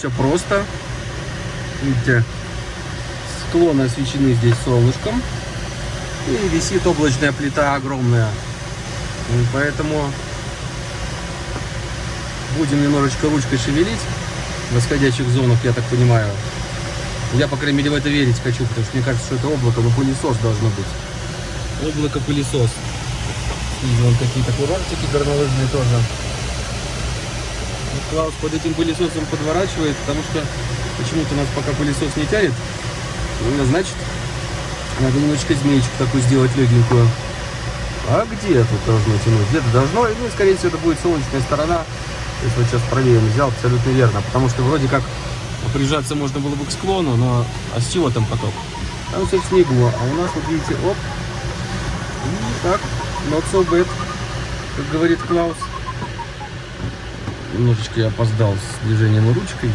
Все просто. Видите, склоны освещены здесь солнышком. И висит облачная плита огромная. И поэтому будем немножечко ручкой шевелить в восходящих зонах, я так понимаю. Я, по крайней мере, в это верить хочу, потому что мне кажется, что это облако, но пылесос должно быть. Облако-пылесос. И вон какие-то курортики горнолыжные тоже. Клаус под этим пылесосом подворачивает, потому что почему-то у нас пока пылесос не тянет. Ну, значит, надо немножечко змеечку такую сделать легенькую. А где тут должно тянуть? Где-то должно, ну, скорее всего, это будет солнечная сторона. Если вот сейчас правее взял, абсолютно верно. Потому что вроде как прижаться можно было бы к склону, но а с чего там поток? Там все в снегу, а у нас, вот видите, оп, и так, not so bad, как говорит Клаус. Немножечко я опоздал с движением ручкой.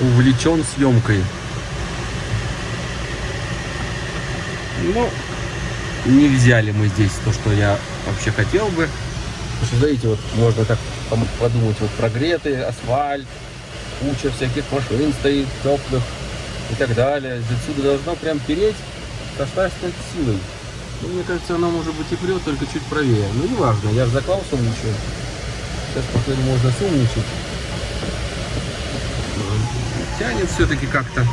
Увлечен съемкой. Ну, не взяли мы здесь то, что я вообще хотел бы. Потому вот можно так подумать, вот прогретый асфальт, куча всяких машин стоит, теплых и так далее. Отсюда должно прям переть со страшной силой. Ну, мне кажется, она может быть и прет, только чуть правее. Ну, неважно, я же заклал сумничаю. Сейчас, походу, можно сумничать. Тянет все-таки как-то.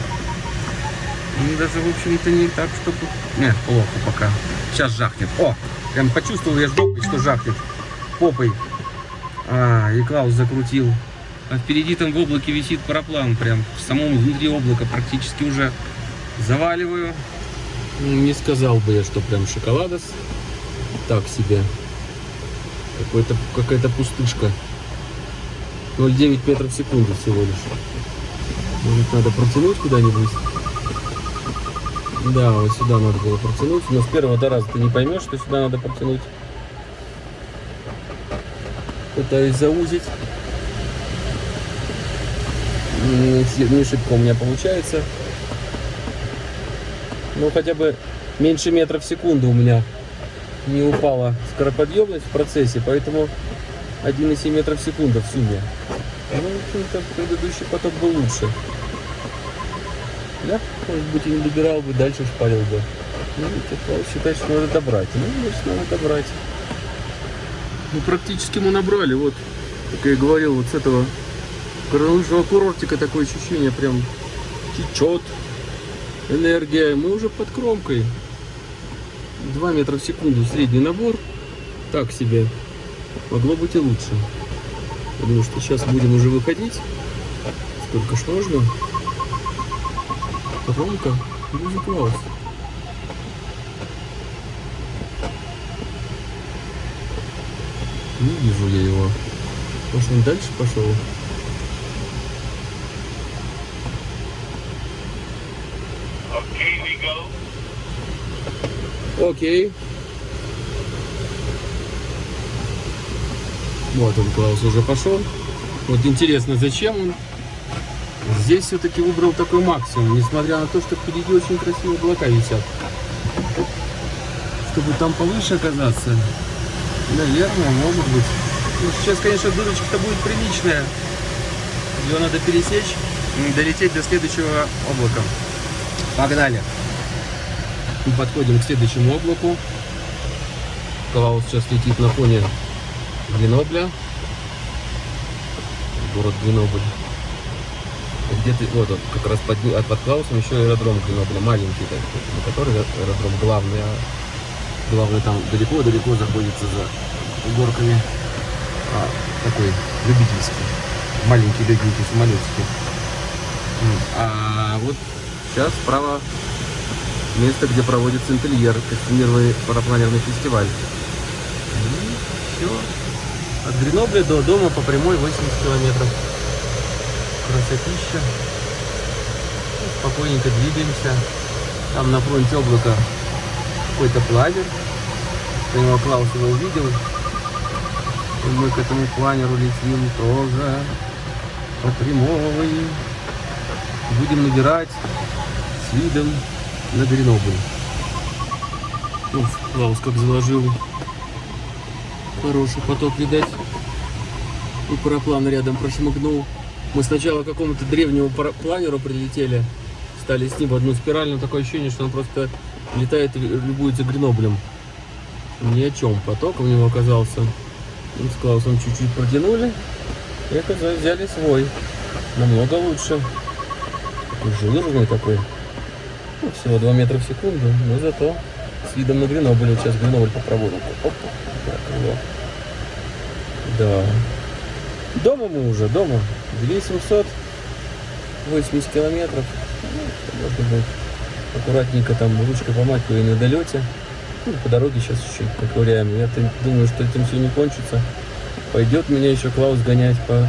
Ну, даже, в общем-то, не так, чтобы... Нет, плохо пока. Сейчас жахнет. О, прям почувствовал я жопой, что жахнет. Попой. А, и Клаус закрутил. А впереди там в облаке висит параплан. Прям в самом внутри облака практически уже заваливаю. Ну, не сказал бы я, что прям шоколадос. Так себе. Какой-то какая-то пустышка. 0,9 метров в секунду всего лишь. Может надо протянуть куда-нибудь? Да, вот сюда надо было протянуть. Но с первого до раза ты не поймешь, что сюда надо протянуть. Пытаюсь заузить. Не, не шибко у меня получается. Ну, хотя бы меньше метра в секунду у меня не упала скороподъемность в процессе, поэтому 1,7 метров в секунду в сумме. Ну, в общем-то, предыдущий поток был лучше. Я, может быть, и не добирал бы, дальше шпарил бы. Ну, Клаус считает, что надо добрать. Ну, значит, надо добрать. Ну, практически мы набрали, вот, как я и говорил, вот с этого горнолыжного курортика такое ощущение прям течет энергия. Мы уже под кромкой. 2 метра в секунду средний набор. Так себе. Могло быть и лучше. Потому что сейчас будем уже выходить. Сколько ж нужно. Кромка. Будет класс. Не вижу я его. Может он дальше пошел? Окей. Вот он, Клаус, уже пошел. Вот интересно, зачем он здесь все-таки выбрал такой максимум, несмотря на то, что впереди очень красивые облака висят. Чтобы там повыше оказаться, наверное, может быть. Ну, сейчас, конечно, дырочка-то будет приличная. Ее надо пересечь, долететь до следующего облака. Погнали! Мы подходим к следующему облаку. Клаус сейчас летит на фоне Гренобля. Город Гренобль. Где-то, вот он, как раз под, под Клаусом еще аэродром Гренобля, маленький, так, который аэродром главный, а главный там далеко-далеко заходится за горками. А, такой любительский, маленький легенький самолетики. А вот сейчас справа место, где проводится интерьер, костюмированный парапланерный фестиваль. И все. От Гренобля до дома по прямой 80 километров. Красотища. Спокойненько двигаемся. Там на фронте облака какой-то планер. Я его Клаус его увидел. И мы к этому планеру летим тоже по прямой. Будем набирать с видом на Гренобль. Ну, Клаус как заложил. Хороший поток, видать. И параплан рядом прошмыгнул. Мы сначала к какому-то древнему планеру прилетели, стали с ним в одну спираль, но такое ощущение, что он просто летает и любуется Греноблем. Ни о чем. Поток у него оказался. Мы с Клаусом чуть-чуть протянули и оказалось, взяли свой. Намного лучше. Жирный такой. Всего 2 метра в секунду, но зато с видом на Гренобль. Вот Сейчас Гренобль попробуем. Оп, так, его. Да. Дома мы уже, дома. 2780 километров. Ну, можно будет аккуратненько там ручкой помахивая на долете. Ну, по дороге сейчас чуть-чуть поковыряем. Я думаю, что этим все не кончится. Пойдет меня еще Клаус гонять по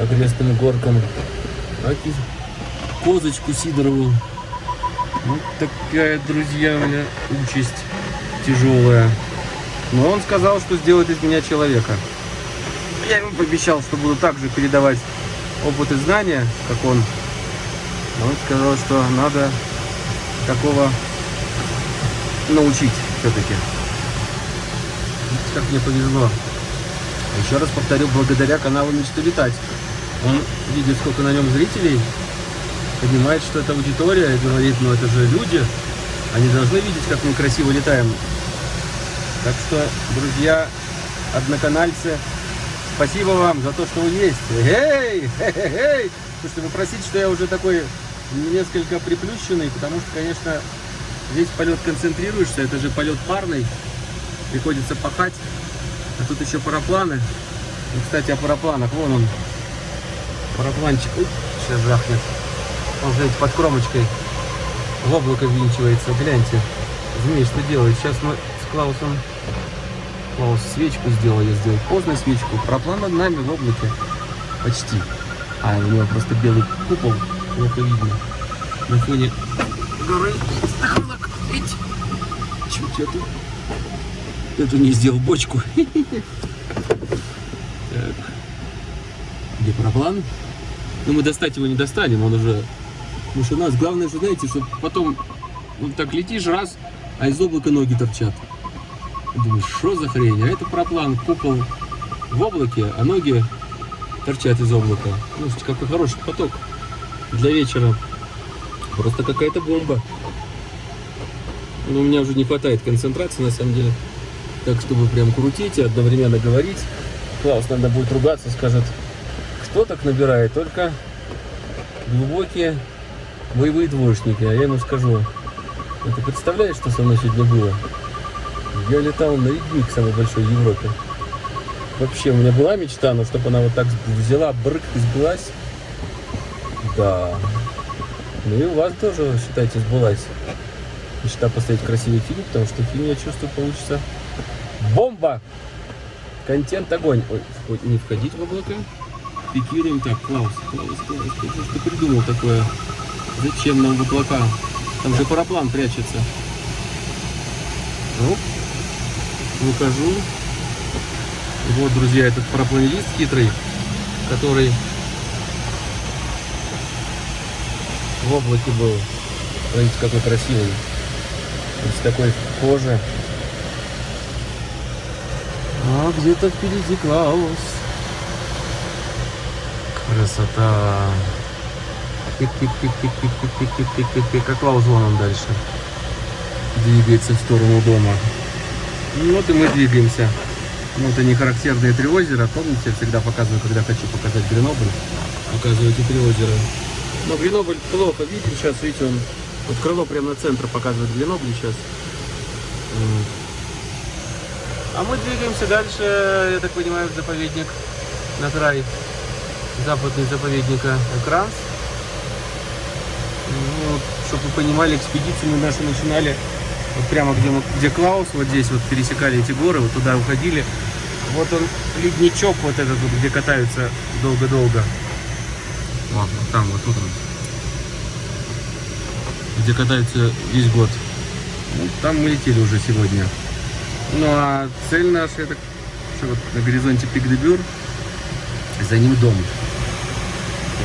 окрестным горкам. Козочку Сидорову. Вот такая, друзья, у меня участь тяжелая. Но он сказал, что сделает из меня человека. Я ему пообещал, что буду также передавать опыт и знания, как он. Но Он сказал, что надо такого научить все-таки. Как мне повезло. Еще раз повторю, благодаря каналу Мечты Летать. Он видит, сколько на нем зрителей, понимает, что это аудитория, и говорит, ну это же люди, они должны видеть, как мы красиво летаем. Так что, друзья, одноканальцы, спасибо вам за то, что вы есть. Эй, эй, Слушайте, вы просите, что я уже такой несколько приплющенный, потому что, конечно, весь полет концентрируешься, это же полет парный, приходится пахать, а тут еще парапланы. И, кстати, о парапланах, вон он, парапланчик, Уй, сейчас жахнет. Он, знаете, под кромочкой в облако ввинчивается, гляньте. Змей, что делает? Сейчас мы с Клаусом, Клаус свечку сделал, я сделал поздно свечку, параплан над нами в облаке, почти. А, у него просто белый купол, плохо видно. На фоне горы. Чуть я тут эту не сделал бочку. Так. Где параплан? Ну, мы достать его не достанем, он уже... Потому что у нас главное же, знаете, что потом вот так летишь раз, а из облака ноги торчат. Думаешь, что за хрень? А это параплан, купол в облаке, а ноги торчат из облака. Слушайте, какой хороший поток для вечера. Просто какая-то бомба. Но у меня уже не хватает концентрации, на самом деле. Так, чтобы прям крутить и одновременно говорить. Клаус, надо будет ругаться, скажет, кто так набирает? Только глубокие боевые двоечники. А я ему скажу, «А ты представляешь, что со мной сегодня было? Я летал на ледник самый большой в Европе. Вообще, у меня была мечта, но чтобы она вот так взяла, брык и сбылась. Да. Ну и у вас тоже, считайте, сбылась. Мечта поставить красивый фильм, потому что фильм, я чувствую, получится бомба! Контент огонь. Ой, вход- не входить в облако. Пикируем так, Клаус, Клаус, Клаус, что ж ты придумал такое? Зачем нам в облака? Там же параплан прячется. Оп. Выхожу. Вот, друзья, этот парапланелист хитрый, который в облаке был. Смотрите, какой красивый. Из такой кожи. А где-то впереди Клаус. Красота. Клаус вон он дальше. Двигается в сторону дома. Ну Вот и мы двигаемся. Ну, это не характерные три озера. Помните, я всегда показываю, когда хочу показать Гренобль. Показываю эти три озера. Но Гренобль плохо виден. Сейчас, видите, он... Вот крыло прямо на центр показывает Гренобль сейчас. А мы двигаемся дальше, я так понимаю, в заповедник, на край западный заповедника Экранс. Ну, чтобы вы понимали, экспедицию мы наши начинали вот прямо где, где Клаус, вот здесь вот пересекали эти горы, вот туда уходили. Вот он, ледничок вот этот вот, где катаются долго-долго. Вот, вот там, вот тут он. Где катаются весь год. Ну, там мы летели уже сегодня. Ну а цель наша, это вот на горизонте Пик де за ним дом.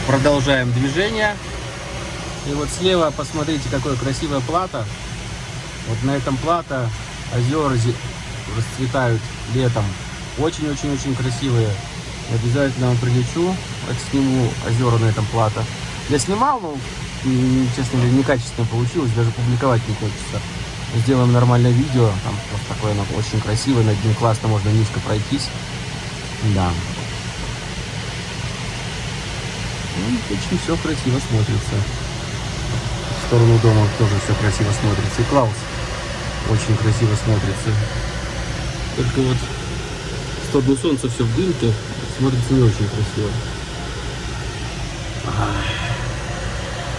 Продолжаем движение. И вот слева посмотрите, какое красивое плато. Вот на этом плато озера зе- расцветают летом. Очень-очень-очень красивые. Обязательно вам прилечу, отсниму озера на этом плато. Я снимал, но, честно говоря, некачественно получилось, даже публиковать не хочется. Сделаем нормальное видео, там просто такое оно очень красивое, над ним классно можно низко пройтись. Да. Ну, очень все красиво смотрится. Сторону дома тоже все красиво смотрится. И Клаус очень красиво смотрится. Только вот в сторону солнца все в дымке, смотрится не очень красиво.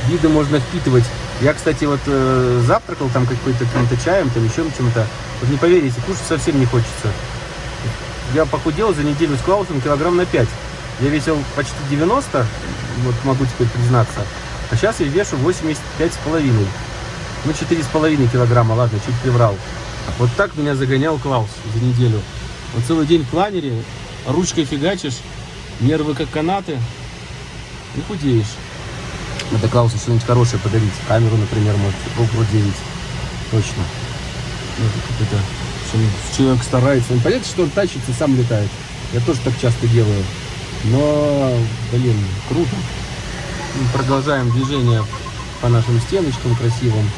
Виды можно впитывать. Я, кстати, вот э, завтракал там какой-то каким-то чаем, там еще чем-то. Вот не поверите, кушать совсем не хочется. Я похудел за неделю с Клаусом килограмм на 5. Я весил почти 90, вот могу теперь признаться. А сейчас я вешу 85 с половиной. Ну, 4,5 килограмма, ладно, чуть приврал. Вот так меня загонял Клаус за неделю. Вот целый день в планере, ручкой фигачишь, нервы как канаты, и худеешь. Надо Клаусу что-нибудь хорошее подарить. Камеру, например, может, GoPro 9. Точно. Ну, что человек старается. Ну, понятно, что он тащится, сам летает. Я тоже так часто делаю. Но, блин, круто. Продолжаем движение по нашим стеночкам красивым.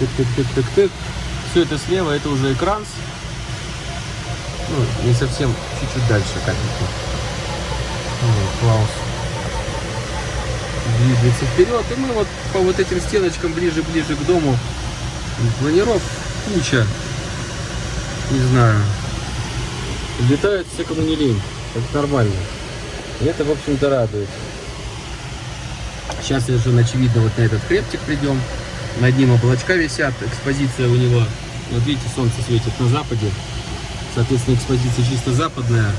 Тык-тык-тык-тык-тык. Все это слева, это уже экран. Ну, не совсем, чуть-чуть дальше капельку. Вот, Клаус двигается вперед. И мы вот по вот этим стеночкам ближе-ближе к дому. Планиров куча. Не знаю. Летают все, кому не лень. Это нормально. И это, в общем-то, радует. Сейчас совершенно очевидно вот на этот хребтик придем. Над ним облачка висят, экспозиция у него. Вот видите, солнце светит на западе. Соответственно, экспозиция чисто западная.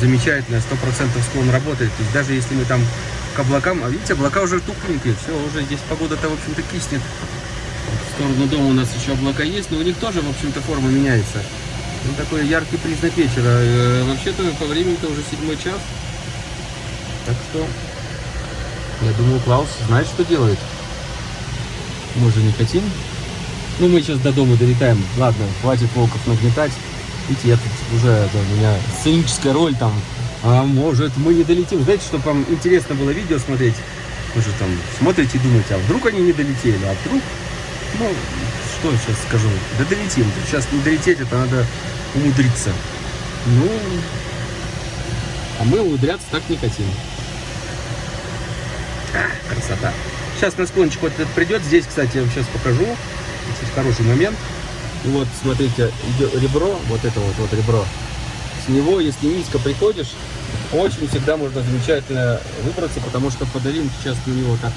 Замечательная, 100% склон работает. То есть даже если мы там к облакам, а видите, облака уже тухленькие. Все, уже здесь погода-то, в общем-то, киснет. В сторону дома у нас еще облака есть, но у них тоже, в общем-то, форма меняется. Ну, такой яркий признак вечера. Э, Вообще-то по времени-то уже седьмой час. Так что, я думаю, Клаус знает, что делает. Мы же не хотим. Ну, мы сейчас до дома долетаем. Ладно, хватит волков нагнетать. Видите, я тут уже, это, у меня сценическая роль там. А может, мы не долетим. Знаете, чтобы вам интересно было видео смотреть? Вы же там смотрите и думаете, а вдруг они не долетели? А вдруг, ну, что я сейчас скажу? Да долетим. Сейчас не долететь, это надо умудриться. Ну, а мы умудряться так не хотим. Красота. Сейчас на склончик вот этот придет. Здесь, кстати, я вам сейчас покажу. Здесь хороший момент. Вот, смотрите, ребро, вот это вот, вот ребро. С него, если низко приходишь, очень всегда можно замечательно выбраться, потому что по долинке часто у него так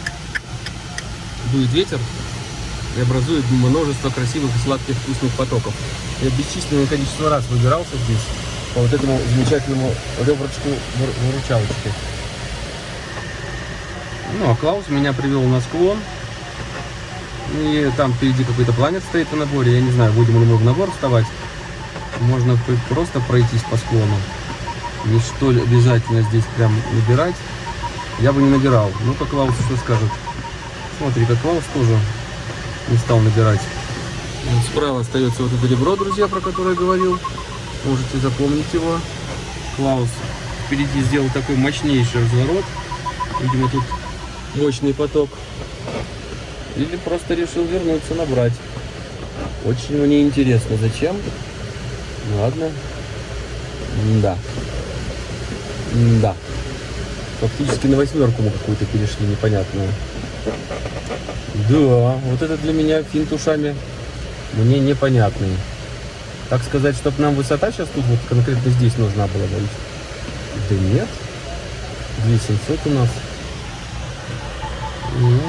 дует ветер и образует множество красивых и сладких вкусных потоков. Я бесчисленное количество раз выбирался здесь по вот этому замечательному реброчку выручалочки. Ну, а Клаус меня привел на склон. И там впереди какой-то планет стоит на наборе. Я не знаю, будем ли мы в набор вставать. Можно просто пройтись по склону. Не что ли обязательно здесь прям набирать. Я бы не набирал. Ну, как Клаус что скажет. Смотри, как Клаус тоже не стал набирать. Справа остается вот это ребро, друзья, про которое я говорил. Можете запомнить его. Клаус впереди сделал такой мощнейший разворот. Видимо, тут мощный поток. Или просто решил вернуться, набрать. Очень мне интересно, зачем. Ладно. Да. Да. Фактически на восьмерку мы какую-то перешли непонятную. Да, вот это для меня финт ушами мне непонятный. Так сказать, чтобы нам высота сейчас тут вот конкретно здесь нужна была, да? Да нет. 2700 у нас. Ну,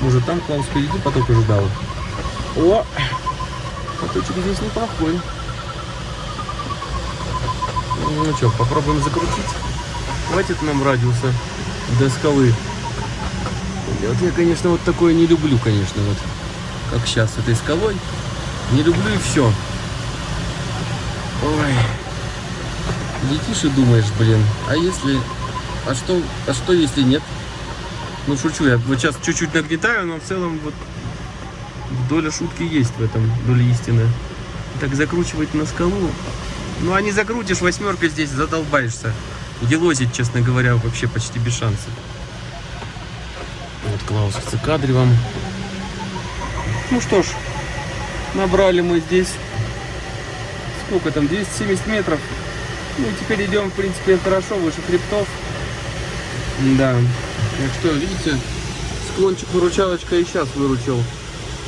может там Клаус впереди поток ожидал. О! Поточек здесь неплохой. Ну что, попробуем закрутить. Хватит нам радиуса до скалы. Вот я, конечно, вот такое не люблю, конечно, вот. Как сейчас с этой скалой. Не люблю и все. Ой. Летишь и думаешь, блин, а если... А что, а что если нет? Ну, шучу, я вот сейчас чуть-чуть нагнетаю, но в целом вот доля шутки есть в этом, доля истины. Так закручивать на скалу. Ну, а не закрутишь, восьмерка здесь, задолбаешься. елозить, честно говоря, вообще почти без шансов. Вот Клаус в цикадре Ну что ж, набрали мы здесь, сколько там, 270 метров. Ну, теперь идем, в принципе, хорошо, выше хребтов. Да. Так что, видите, склончик выручалочка и сейчас выручил.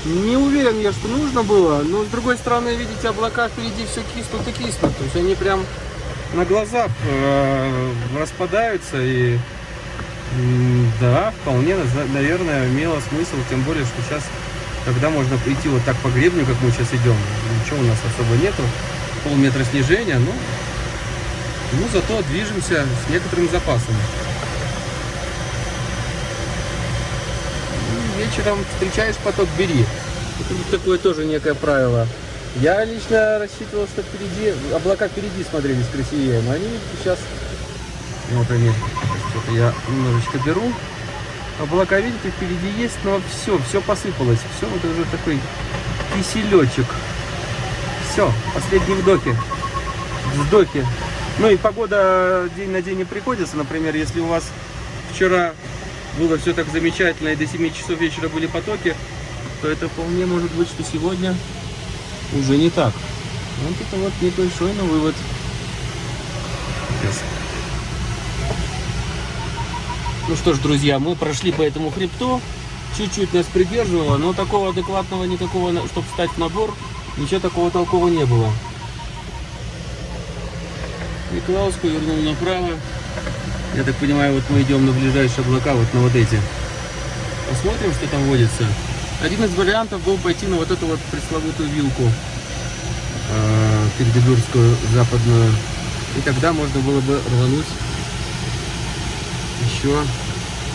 Не уверен я, что нужно было, но с другой стороны, видите, облака впереди все киснут и киснут. То есть они прям на глазах э, распадаются и да, вполне, наверное, имело смысл, тем более, что сейчас, когда можно прийти вот так по гребню, как мы сейчас идем, ничего у нас особо нету, полметра снижения, ну, ну зато движемся с некоторым запасом. Вечером встречаешь поток, бери. Это такое тоже некое правило. Я лично рассчитывал, что впереди, облака впереди смотрелись красивее, но они сейчас, вот они, что-то я немножечко беру. Облака, видите, впереди есть, но все, все посыпалось. Все, вот уже такой киселечек. Все, последние вдохи. Вздохи. Ну и погода день на день не приходится. Например, если у вас вчера было все так замечательно, и до 7 часов вечера были потоки, то это вполне может быть, что сегодня уже не так. Вот это вот небольшой, но вывод. Ну что ж, друзья, мы прошли по этому хребту, чуть-чуть нас придерживало, но такого адекватного никакого, чтобы встать в набор, ничего такого толкового не было. Николаус повернул направо. Я так понимаю, вот мы идем на ближайшие облака, вот на вот эти. Посмотрим, что там водится. Один из вариантов был пойти на вот эту вот пресловутую вилку э, Передебюрскую западную. И тогда можно было бы рвануть еще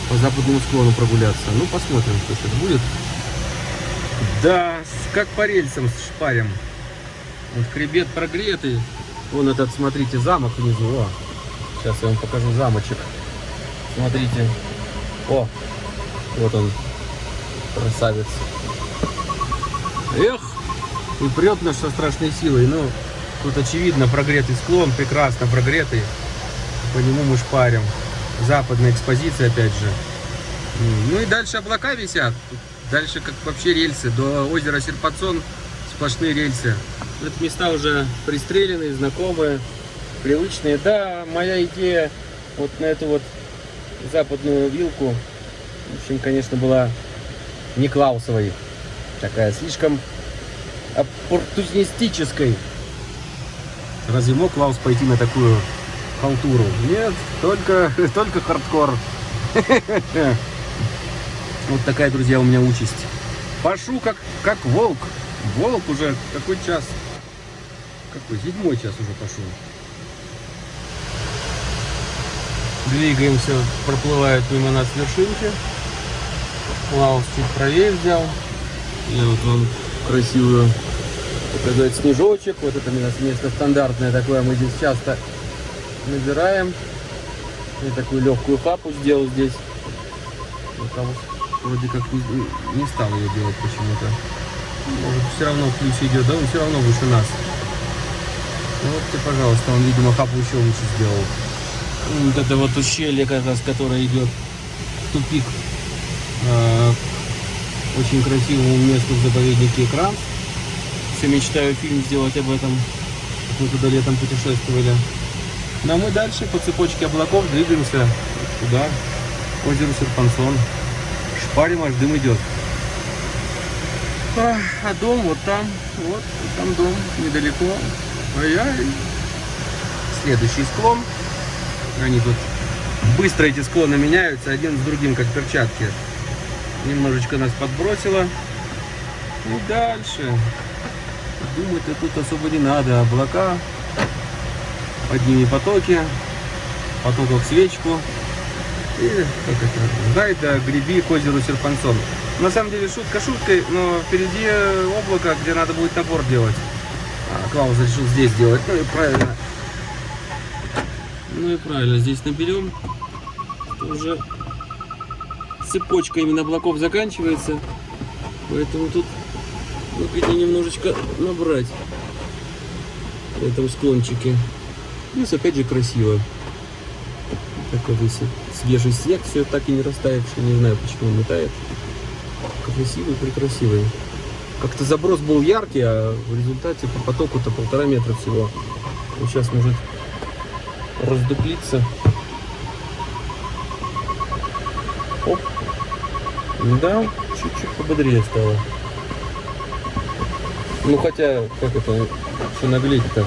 по западному склону прогуляться. Ну, посмотрим, что сейчас будет. Да, как по рельсам шпарим. Вот хребет прогретый. Вон этот, смотрите, замок внизу. О, Сейчас я вам покажу замочек. Смотрите. О, вот он, красавец. Эх, и прет нас со страшной силой. Ну, тут очевидно прогретый склон, прекрасно прогретый. По нему мы шпарим. Западная экспозиция, опять же. Ну и дальше облака висят. Дальше как вообще рельсы. До озера Серпацон сплошные рельсы. Это места уже пристреленные, знакомые привычные. Да, моя идея вот на эту вот западную вилку, в общем, конечно, была не Клаусовой. Такая слишком оппортунистической. Разве мог Клаус пойти на такую халтуру? Нет, только, только хардкор. Вот такая, друзья, у меня участь. Пашу как, как волк. Волк уже какой час? Какой? Седьмой час уже пошел. Двигаемся, проплывают мимо нас вершинки. Лаус чуть правее взял. И вот он красивую показать снежочек. Вот это у нас место стандартное такое. Мы здесь часто набираем. Я такую легкую хапу сделал здесь. Вот там вроде как не, не стал ее делать почему-то. Может все равно ключ идет, да он все равно выше нас. Ну, вот и пожалуйста, он, видимо, хапу еще лучше сделал. Вот это вот ущелье, как раз, которое идет в тупик. Э, очень красивому месту в заповеднике экран. Все мечтаю фильм сделать об этом. Мы туда летом путешествовали. Ну а мы дальше по цепочке облаков двигаемся туда, к озеру Серпансон. Шпарим, аж дым идет. А, а дом вот там, вот там дом недалеко. Ай-яй. Следующий склон. Они тут быстро эти склоны меняются, один с другим, как перчатки. Немножечко нас подбросило. И дальше. Думать-то тут особо не надо. Облака, под ними потоки, потоков свечку. И как это? Дай да греби к озеру Серпансон. На самом деле шутка шуткой, но впереди облако, где надо будет набор делать. А, Клаус решил здесь делать. Ну и правильно. Ну и правильно, здесь наберем. Уже цепочка именно облаков заканчивается. Поэтому тут нужно немножечко набрать в этом склончике. Плюс опять же красиво. Какой-то свежий снег, все так и не растаявший, не знаю, почему он не тает. Красивый, прекрасивый. Как-то заброс был яркий, а в результате по потоку-то полтора метра всего. Сейчас может раздуплиться. Оп. Да, чуть-чуть пободрее стало. Ну хотя, как это, что наглеть-то?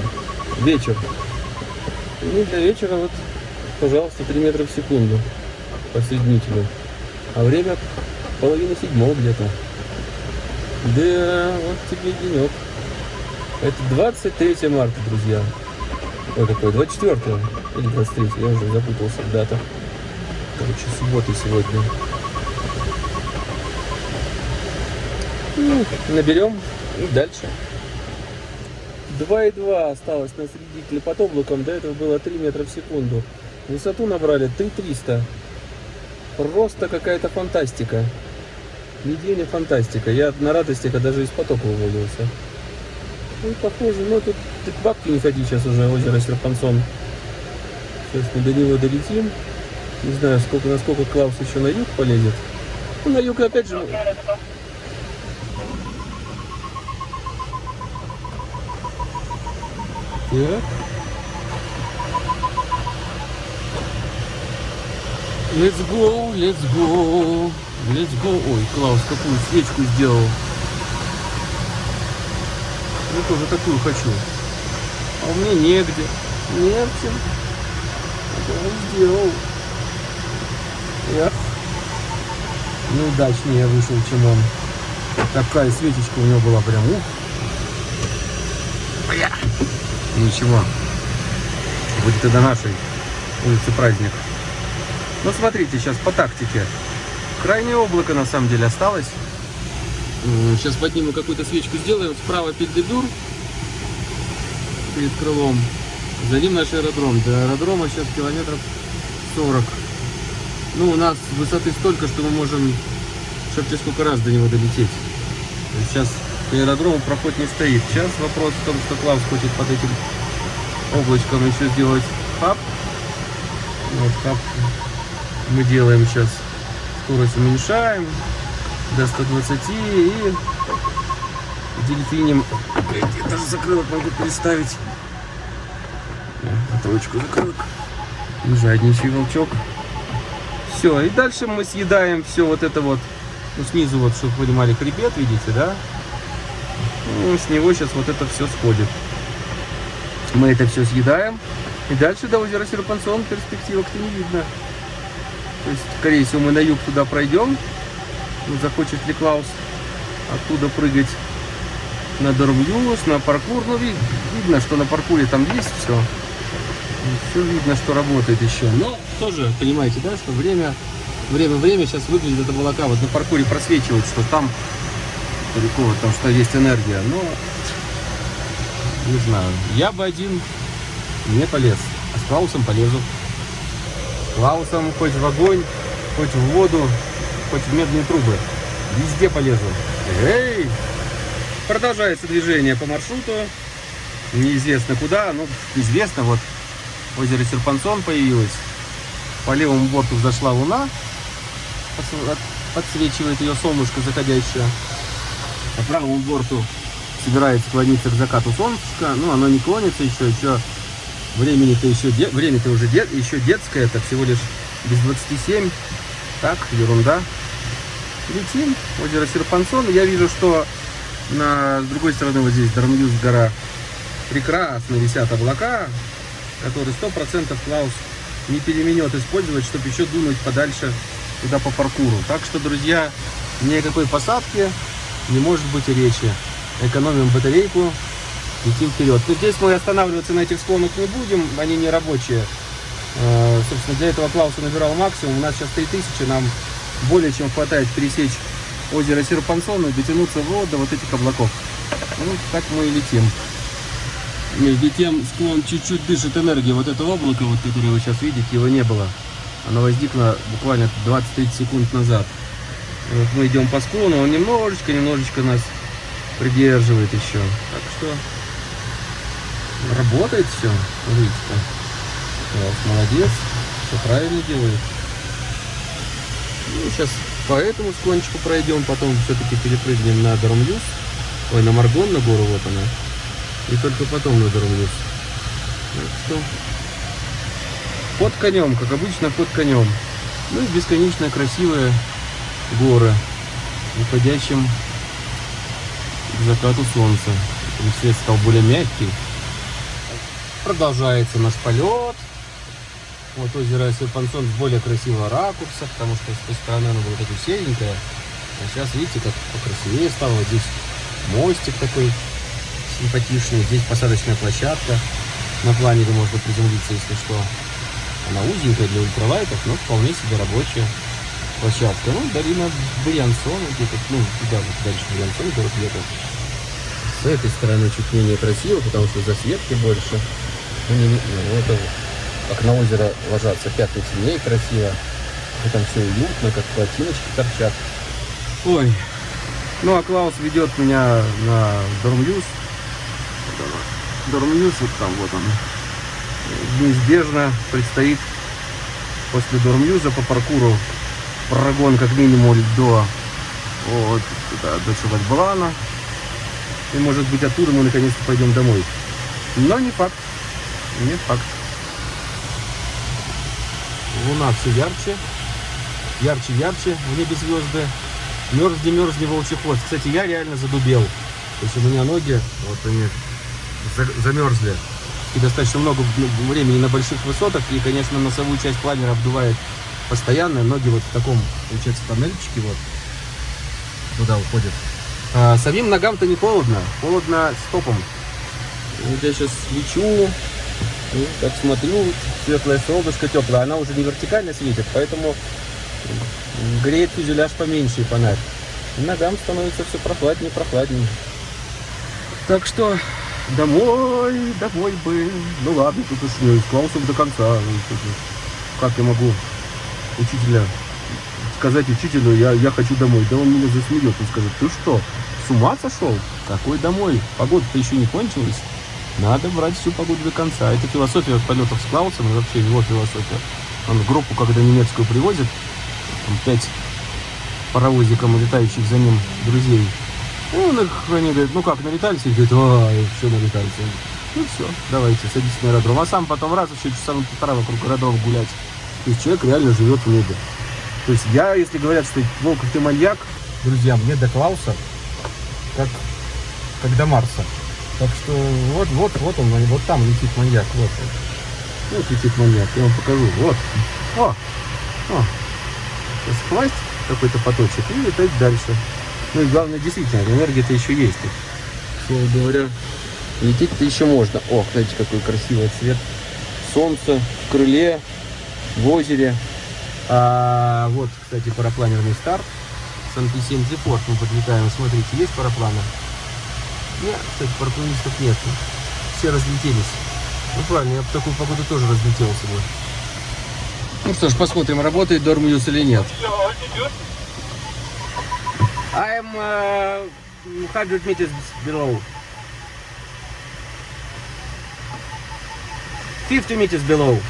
Вечер. Ну для вечера вот, пожалуйста, 3 метра в секунду по соединителю. А время половина седьмого где-то. Да, вот тебе денек. Это 23 марта, друзья. Ой, какой, 24 или 23, я уже запутался в датах. Короче, суббота сегодня. Ну, наберем и дальше. 2,2 осталось на средителе под облаком. До этого было 3 метра в секунду. Высоту набрали 3300. Просто какая-то фантастика. Недельная фантастика. Я на радости, когда даже из потока вывалился. Ну, похоже, но тут ты к бабке не ходи сейчас уже, озеро Серпансон. Сейчас мы до него долетим. Не знаю, сколько, насколько Клаус еще на юг полезет. Ну, на юг опять же... Так. Let's go, let's go, let's go. Ой, Клаус какую свечку сделал. Я тоже такую хочу. А меня негде. Не в чем. Он сделал. Эх. Неудачнее вышел, чем он. Такая свечечка у него была прям. Ух. Бля. Ничего. Будет до нашей улицы праздник. Ну, смотрите, сейчас по тактике. Крайнее облако, на самом деле, осталось. Сейчас подниму какую-то свечку, сделаем. Справа пельдедур перед крылом. За ним наш аэродром. До аэродрома сейчас километров 40. Ну, у нас высоты столько, что мы можем шепче сколько раз до него долететь. Сейчас к аэродрому проход не стоит. Сейчас вопрос в том, что Клаус хочет под этим облачком еще сделать хаб. Вот хаб мы делаем сейчас. Скорость уменьшаем до 120 и дельфинем. Я даже закрылок могу переставить. Троечку закрылок. Жадничий волчок. Все, и дальше мы съедаем все вот это вот. Ну, снизу вот, чтобы вы понимали, хребет, видите, да? Ну, с него сейчас вот это все сходит. Мы это все съедаем. И дальше до озера Серпансон перспективок-то не видно. То есть, скорее всего, мы на юг туда пройдем. Ну, захочет ли Клаус оттуда прыгать на Дормюс, на паркур. Ну, вид, видно, что на паркуре там есть все. Все видно, что работает еще. Но тоже, понимаете, да, что время, время, время сейчас выглядит это молока. Вот на паркуре просвечивает, что там далеко, там что есть энергия. Но, не знаю, я бы один не полез, а с Клаусом полезу. Клаусом хоть в огонь, хоть в воду, хоть в медные трубы. Везде полезу. Эй! Продолжается движение по маршруту. Неизвестно куда, ну, известно, вот озеро Серпансон появилось. По левому борту взошла луна, подсвечивает ее солнышко заходящее. По правому борту собирается клониться к закату солнышка. Ну, оно не клонится еще, еще времени-то еще, время-то уже дет, еще детское, это всего лишь без 27. Так, ерунда. Летим, озеро Серпансон. Я вижу, что на, с другой стороны вот здесь Дармюз гора прекрасно висят облака, которые сто процентов Клаус не переменет использовать, чтобы еще дунуть подальше туда по паркуру. Так что, друзья, никакой посадки не может быть речи. Экономим батарейку, летим вперед. Но здесь мы останавливаться на этих склонах не будем, они не рабочие. Э, собственно, для этого Клауса набирал максимум. У нас сейчас 3000, нам более чем хватает пересечь озеро Серпансон и дотянуться вот до вот этих облаков. Ну, так мы и летим. Между тем склон чуть-чуть дышит энергией. Вот это облако, вот, которое вы сейчас видите, его не было. Оно возникло буквально 20-30 секунд назад. Вот мы идем по склону, он немножечко, немножечко нас придерживает еще. Так что работает все. Видите, молодец. Все правильно делает. Ну, сейчас по этому склончику пройдем, потом все-таки перепрыгнем на Дармлюс. Ой, на Маргон, на гору, вот она. И только потом на Дармлюс. Так что под конем, как обычно, под конем. Ну и бесконечно красивые горы, уходящим к закату солнца. И свет стал более мягкий. Продолжается наш полет. Вот озеро Серпансон с более красивого ракурса, потому что с той стороны оно было такое серенькое. А сейчас, видите, как покрасивее стало. Вот здесь мостик такой симпатичный. Здесь посадочная площадка. На планере можно приземлиться, если что. Она узенькая для ультралайтов, но вполне себе рабочая площадка. Ну, долина Брянсона, где-то, ну, туда вот дальше Брянсон, город где-то. С этой стороны чуть менее красиво, потому что засветки больше. Ну, не, ну, это как на озеро ложатся пятна темнее красиво. И там все уютно, как плотиночки торчат. Ой. Ну а Клаус ведет меня на Дормюз. Дормюз вот там, вот он. Неизбежно предстоит после Дормюза по паркуру прогон как минимум до вот, да, до Чувальбалана. И может быть оттуда мы наконец-то пойдем домой. Но не факт. Не факт. Луна все ярче, ярче, ярче, в небе звезды. Мерзни волчий хвост. Кстати, я реально задубел. То есть у меня ноги, вот они замерзли. И достаточно много времени на больших высотах. И, конечно, носовую часть планера обдувает постоянно. Ноги вот в таком, получается, тоннельчике вот туда уходят. А самим ногам-то не холодно. Холодно стопом. Вот я сейчас лечу, и как смотрю, светлое солнышко теплое, она уже не вертикально светит, поэтому греет фюзеляж поменьше и фонарь. И ногам становится все прохладнее, прохладнее. Так что домой, домой бы. Ну ладно, тут уж не с до конца. Как я могу учителя сказать учителю, я, я хочу домой. Да он меня засмеет и скажет, ты что, с ума сошел? Какой домой? Погода-то еще не кончилась. Надо брать всю погоду до конца. Это философия полетов с Клаусом, вообще его философия. Он группу, когда немецкую привозит, там пять паровозиком летающих за ним друзей. Ну, он их, они говорят, ну как, налетались? И говорит, ой, все налетались. Ну все, давайте, садитесь на аэродром. А сам потом раз еще часа на полтора вокруг городов гулять. То есть человек реально живет в небе. То есть я, если говорят, что Волков ты маньяк, друзья, мне до Клауса, как, как до Марса. Так что вот, вот, вот он, вот там летит маньяк, вот. Вот летит маньяк, я вам покажу. Вот. О! О! Сейчас какой-то поточек и летать дальше. Ну и главное, действительно, энергия-то еще есть. Слово говоря, лететь-то еще можно. О, смотрите, какой красивый цвет. Солнце в крыле, в озере. А, вот, кстати, парапланерный старт. Депорт мы подлетаем. Смотрите, есть парапланы? Нет, кстати, парапланистов нет. Все разлетелись. Ну правильно, я в такую погоду тоже разлетелся бы. Ну что ж, посмотрим, работает Дормьюз или нет. I'm uh, 100 meters below. 50 meters below.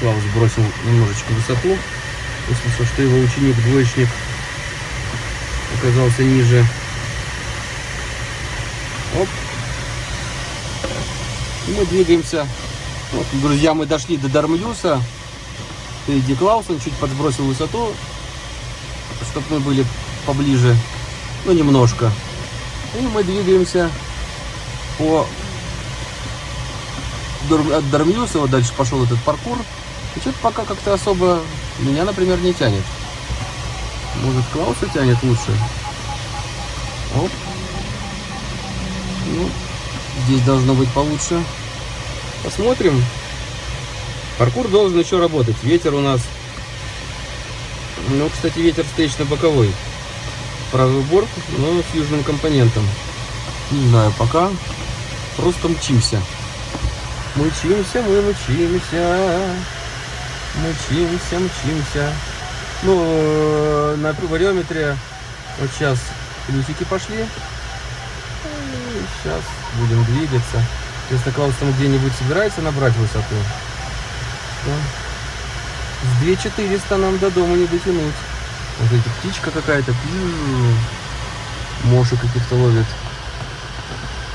Клаус бросил немножечко высоту. Услышал, что его ученик-двоечник оказался ниже. Оп. И мы двигаемся. Вот, друзья, мы дошли до Дармюса. Впереди Клаусон чуть подсбросил высоту, чтобы мы были поближе. Ну, немножко. И мы двигаемся по от Дармьюса, вот дальше пошел этот паркур. И что-то пока как-то особо меня, например, не тянет. Может, Клауса тянет лучше? Оп. Ну, здесь должно быть получше. Посмотрим. Паркур должен еще работать. Ветер у нас... Ну, кстати, ветер встречно боковой. Правый борт, но с южным компонентом. Не знаю, пока просто мчимся. Мчимся, мы мчимся. Мчимся, мчимся. Ну, э, на вариометре вот сейчас плюсики пошли. сейчас будем двигаться. Если Клаус там где-нибудь собирается набрать высоту, то с 2400 нам до дома не дотянуть. Вот эта птичка какая-то, моши каких-то ловит.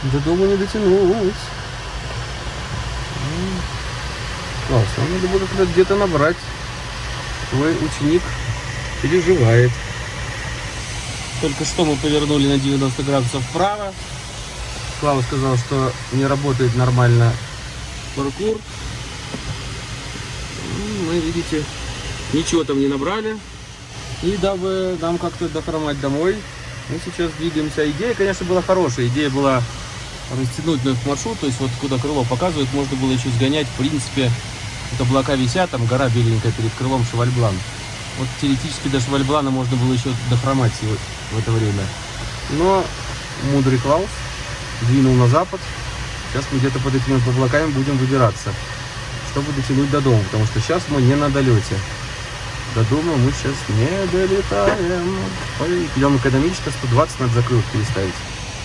До дома не дотянуть. Класс, нам надо будет где-то набрать. Твой ученик переживает. Только что мы повернули на 90 градусов вправо. Клава сказал, что не работает нормально паркур. Мы, ну, видите, ничего там не набрали. И дабы нам как-то дохромать домой, мы сейчас двигаемся. Идея, конечно, была хорошая. Идея была растянуть этот маршрут, то есть вот куда крыло показывает, можно было еще сгонять, в принципе, вот облака висят, там гора беленькая перед крылом Шевальблан. Вот теоретически до Шевальблана можно было еще дохромать в это время. Но мудрый Клаус двинул на запад. Сейчас мы где-то под этими облаками будем выбираться, чтобы дотянуть до дома, потому что сейчас мы не на долете. До дома мы сейчас не долетаем. Ой, идем экономично, 120 надо закрылок переставить.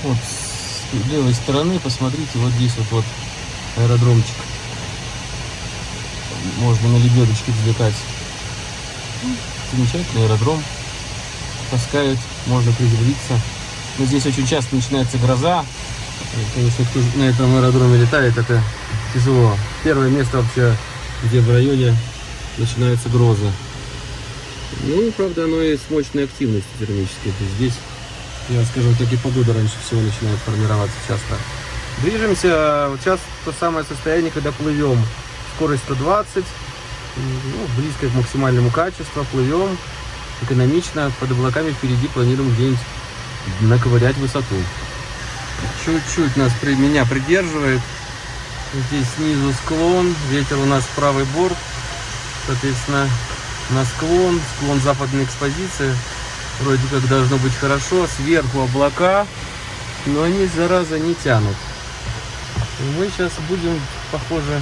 Вот с левой стороны, посмотрите, вот здесь вот, вот аэродромчик. Можно на лебедочке взлетать. Замечательный аэродром. Таскают, можно приземлиться. Но здесь очень часто начинается гроза. Конечно, кто на этом аэродроме летает, это тяжело. Первое место вообще, где в районе начинается гроза. Ну, правда, оно и с мощной активностью термической. Здесь, я скажу, так и погода раньше всего начинает формироваться часто. Движемся, вот сейчас то самое состояние, когда плывем. Скорость 120, ну, близко к максимальному качеству, плывем экономично, под облаками впереди планируем где-нибудь наковырять высоту. Чуть-чуть нас при меня придерживает. Здесь снизу склон, ветер у нас правый борт, соответственно, на склон, склон западной экспозиции. Вроде как должно быть хорошо, сверху облака, но они, зараза, не тянут. Мы сейчас будем, похоже,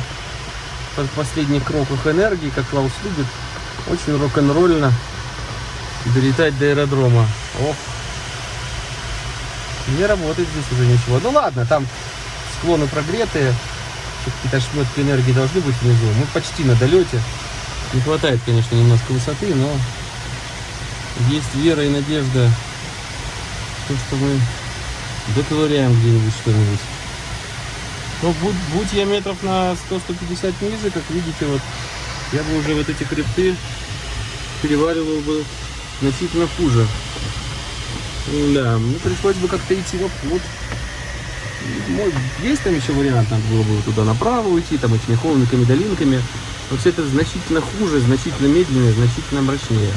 под последних кроках энергии, как Клаус любит, очень рок-н-ролльно долетать до аэродрома. Ох, не работает здесь уже ничего. Ну ладно, там склоны прогретые, какие-то шметки энергии должны быть внизу. Мы почти на долете. Не хватает, конечно, немножко высоты, но есть вера и надежда, то, что мы доковыряем где-нибудь что-нибудь. Но будь, будь я метров на 100-150 ниже, как видите, вот я бы уже вот эти хребты переваривал бы значительно хуже. Да, ну пришлось бы как-то идти в обход. Есть там еще вариант, надо было бы туда направо уйти, там этими холмиками, долинками. Но все это значительно хуже, значительно медленнее, значительно мрачнее.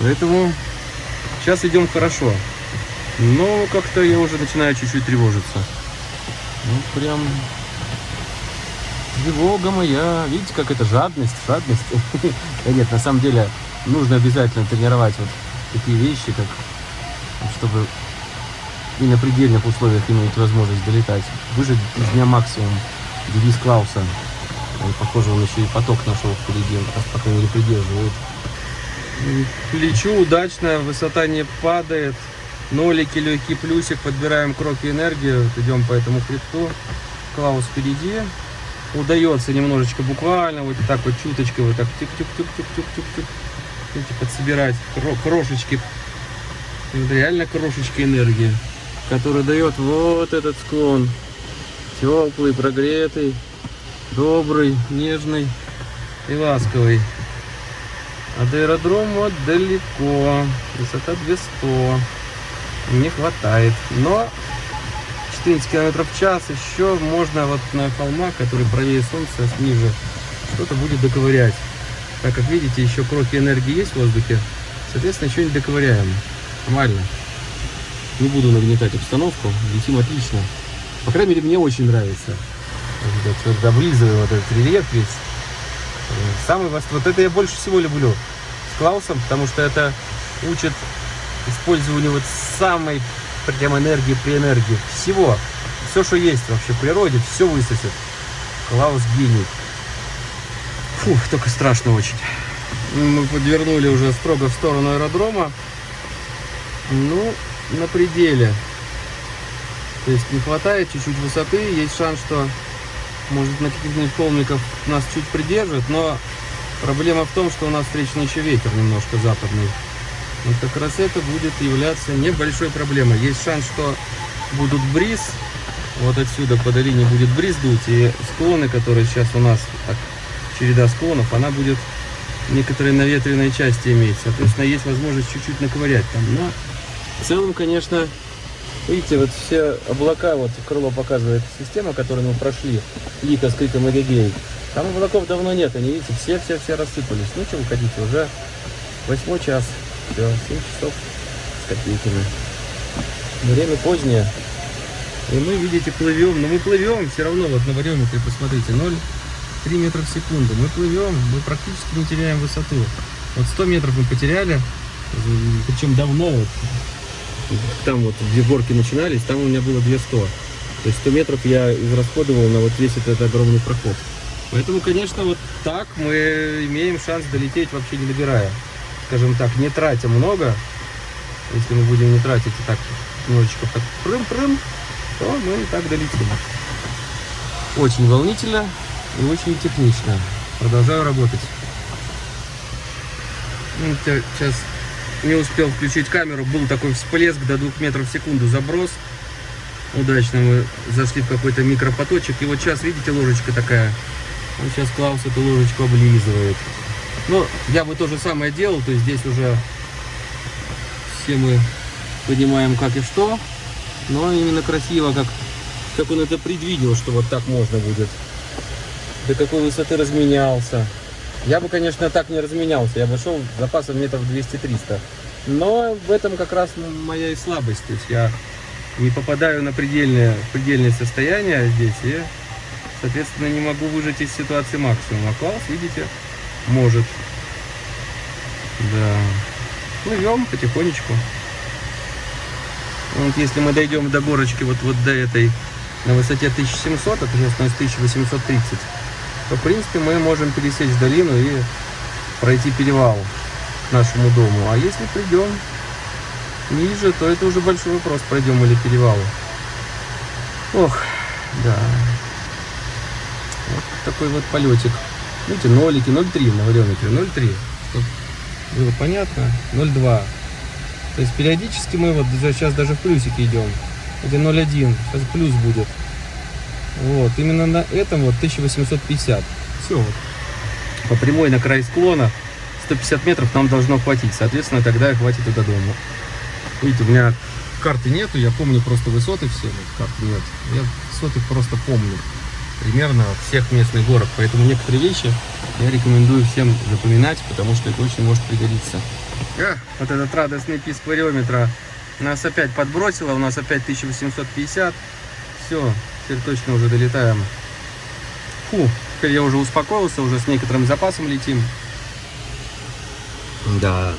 Поэтому сейчас идем хорошо. Но как-то я уже начинаю чуть-чуть тревожиться. Ну, прям тревога моя. Видите, как это жадность, жадность. Нет, на самом деле нужно обязательно тренировать вот такие вещи, как чтобы и на предельных условиях иметь возможность долетать. Выжить из дня максимум. Девиз Клауса. Похоже, он еще и поток нашел впереди, он, по крайней мере, придерживает. Лечу удачно, высота не падает. Нолики, легкий плюсик, подбираем крохи энергии, идем по этому хребту. Клаус впереди. Удается немножечко буквально, вот так вот чуточкой, вот так тюк-тюк-тюк-тюк-тюк-тюк. Подсобирать крошечки реально крошечка энергии, которая дает вот этот склон. Теплый, прогретый, добрый, нежный и ласковый. А до аэродрома далеко. Высота 200. Не хватает. Но 14 км в час еще можно вот на холмах, который правее солнца, ниже, что-то будет доковырять. Так как видите, еще кроки энергии есть в воздухе. Соответственно, еще не доковыряем. Нормально. Не буду нагнетать обстановку. Летим отлично. По крайней мере, мне очень нравится. Вот, облизываю вот этот рельеф весь. Самый. Вот это я больше всего люблю с Клаусом, потому что это учит использованию вот самой прям энергии при энергии. Всего. Все, что есть вообще в природе, все высосет. Клаус гений. Фух, только страшно очень. Мы подвернули уже строго в сторону аэродрома. Ну, на пределе. То есть не хватает чуть-чуть высоты, есть шанс, что может на каких-нибудь холмиков нас чуть придержит, но проблема в том, что у нас встречный еще ветер немножко западный. Вот как раз это будет являться небольшой проблемой. Есть шанс, что будут бриз, вот отсюда по долине будет бриз дуть, и склоны, которые сейчас у нас, так, череда склонов, она будет некоторые наветренной части иметь. Соответственно, есть возможность чуть-чуть наковырять там. Но в целом, конечно, видите, вот все облака, вот крыло показывает система, которую мы прошли, Лика с криком Эгегей. Там облаков давно нет, они, видите, все-все-все рассыпались. Ну, вы хотите, уже восьмой час. Все, 7 часов с копейками. Время позднее. И мы, видите, плывем. Но мы плывем все равно, вот на вариометре, посмотрите, 0,3 метра в секунду. Мы плывем, мы практически не теряем высоту. Вот 100 метров мы потеряли, причем давно. Вот, там вот, где горки начинались, там у меня было 200. То есть 100 метров я израсходовал на вот весь этот огромный проход. Поэтому, конечно, вот так мы имеем шанс долететь вообще не добирая скажем так, не тратя много, если мы будем не тратить и так немножечко так прым-прым, то мы и так долетим. Очень волнительно и очень технично. Продолжаю работать. Ну, сейчас не успел включить камеру, был такой всплеск до 2 метров в секунду заброс. Удачно мы зашли в какой-то микропоточек. И вот сейчас, видите, ложечка такая. Он сейчас Клаус эту ложечку облизывает. Но я бы то же самое делал, то есть здесь уже все мы понимаем как и что. Но именно красиво, как, как он это предвидел, что вот так можно будет. До какой высоты разменялся. Я бы, конечно, так не разменялся. Я бы шел запасом метров 200-300. Но в этом как раз моя и слабость. То есть я не попадаю на предельное, предельное состояние здесь и, соответственно, не могу выжать из ситуации максимум. А класс, видите, может. Да. Плывем потихонечку. Вот если мы дойдем до горочки, вот, вот до этой, на высоте 1700, это сейчас у нас 1830, то, в принципе, мы можем пересечь долину и пройти перевал к нашему дому. А если придем ниже, то это уже большой вопрос, пройдем или перевал. Ох, да. Вот такой вот полетик. Видите, нолики, 0,3 на вариометре, 0,3. Было понятно? 0,2. То есть периодически мы вот сейчас даже в плюсике идем. Это 0,1. Сейчас плюс будет. Вот, именно на этом вот 1850. Все вот. По прямой на край склона 150 метров нам должно хватить. Соответственно, тогда хватит и до дома. Видите, у меня карты нету, я помню просто высоты все, вот карты нет. Я высоты просто помню примерно всех местных горок. Поэтому некоторые вещи я рекомендую всем запоминать, потому что это очень может пригодиться. А, вот этот радостный писк вариометра нас опять подбросило, у нас опять 1850. Все, теперь точно уже долетаем. Фу, теперь я уже успокоился, уже с некоторым запасом летим. Да.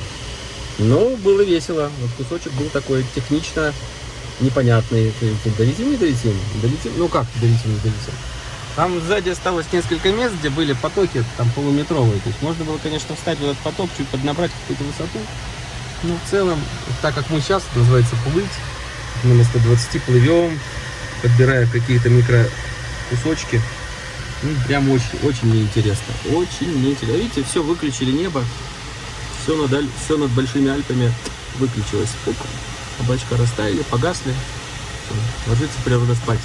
Ну, было весело. Вот кусочек был такой технично непонятный. Долетим, не долетим? Долетим? Ну как долетим, не долетим? Там сзади осталось несколько мест, где были потоки там полуметровые. То есть можно было, конечно, встать в этот поток, чуть поднабрать какую-то высоту. Но в целом, так как мы сейчас, называется, плыть, мы на 120 плывем, подбирая какие-то микро кусочки. Ну, прям очень, очень неинтересно. Очень неинтересно. Видите, все выключили небо. Все над, все над Большими Альпами выключилось. Оп, облачка растаяли, погасли. Все, ложится природа спать.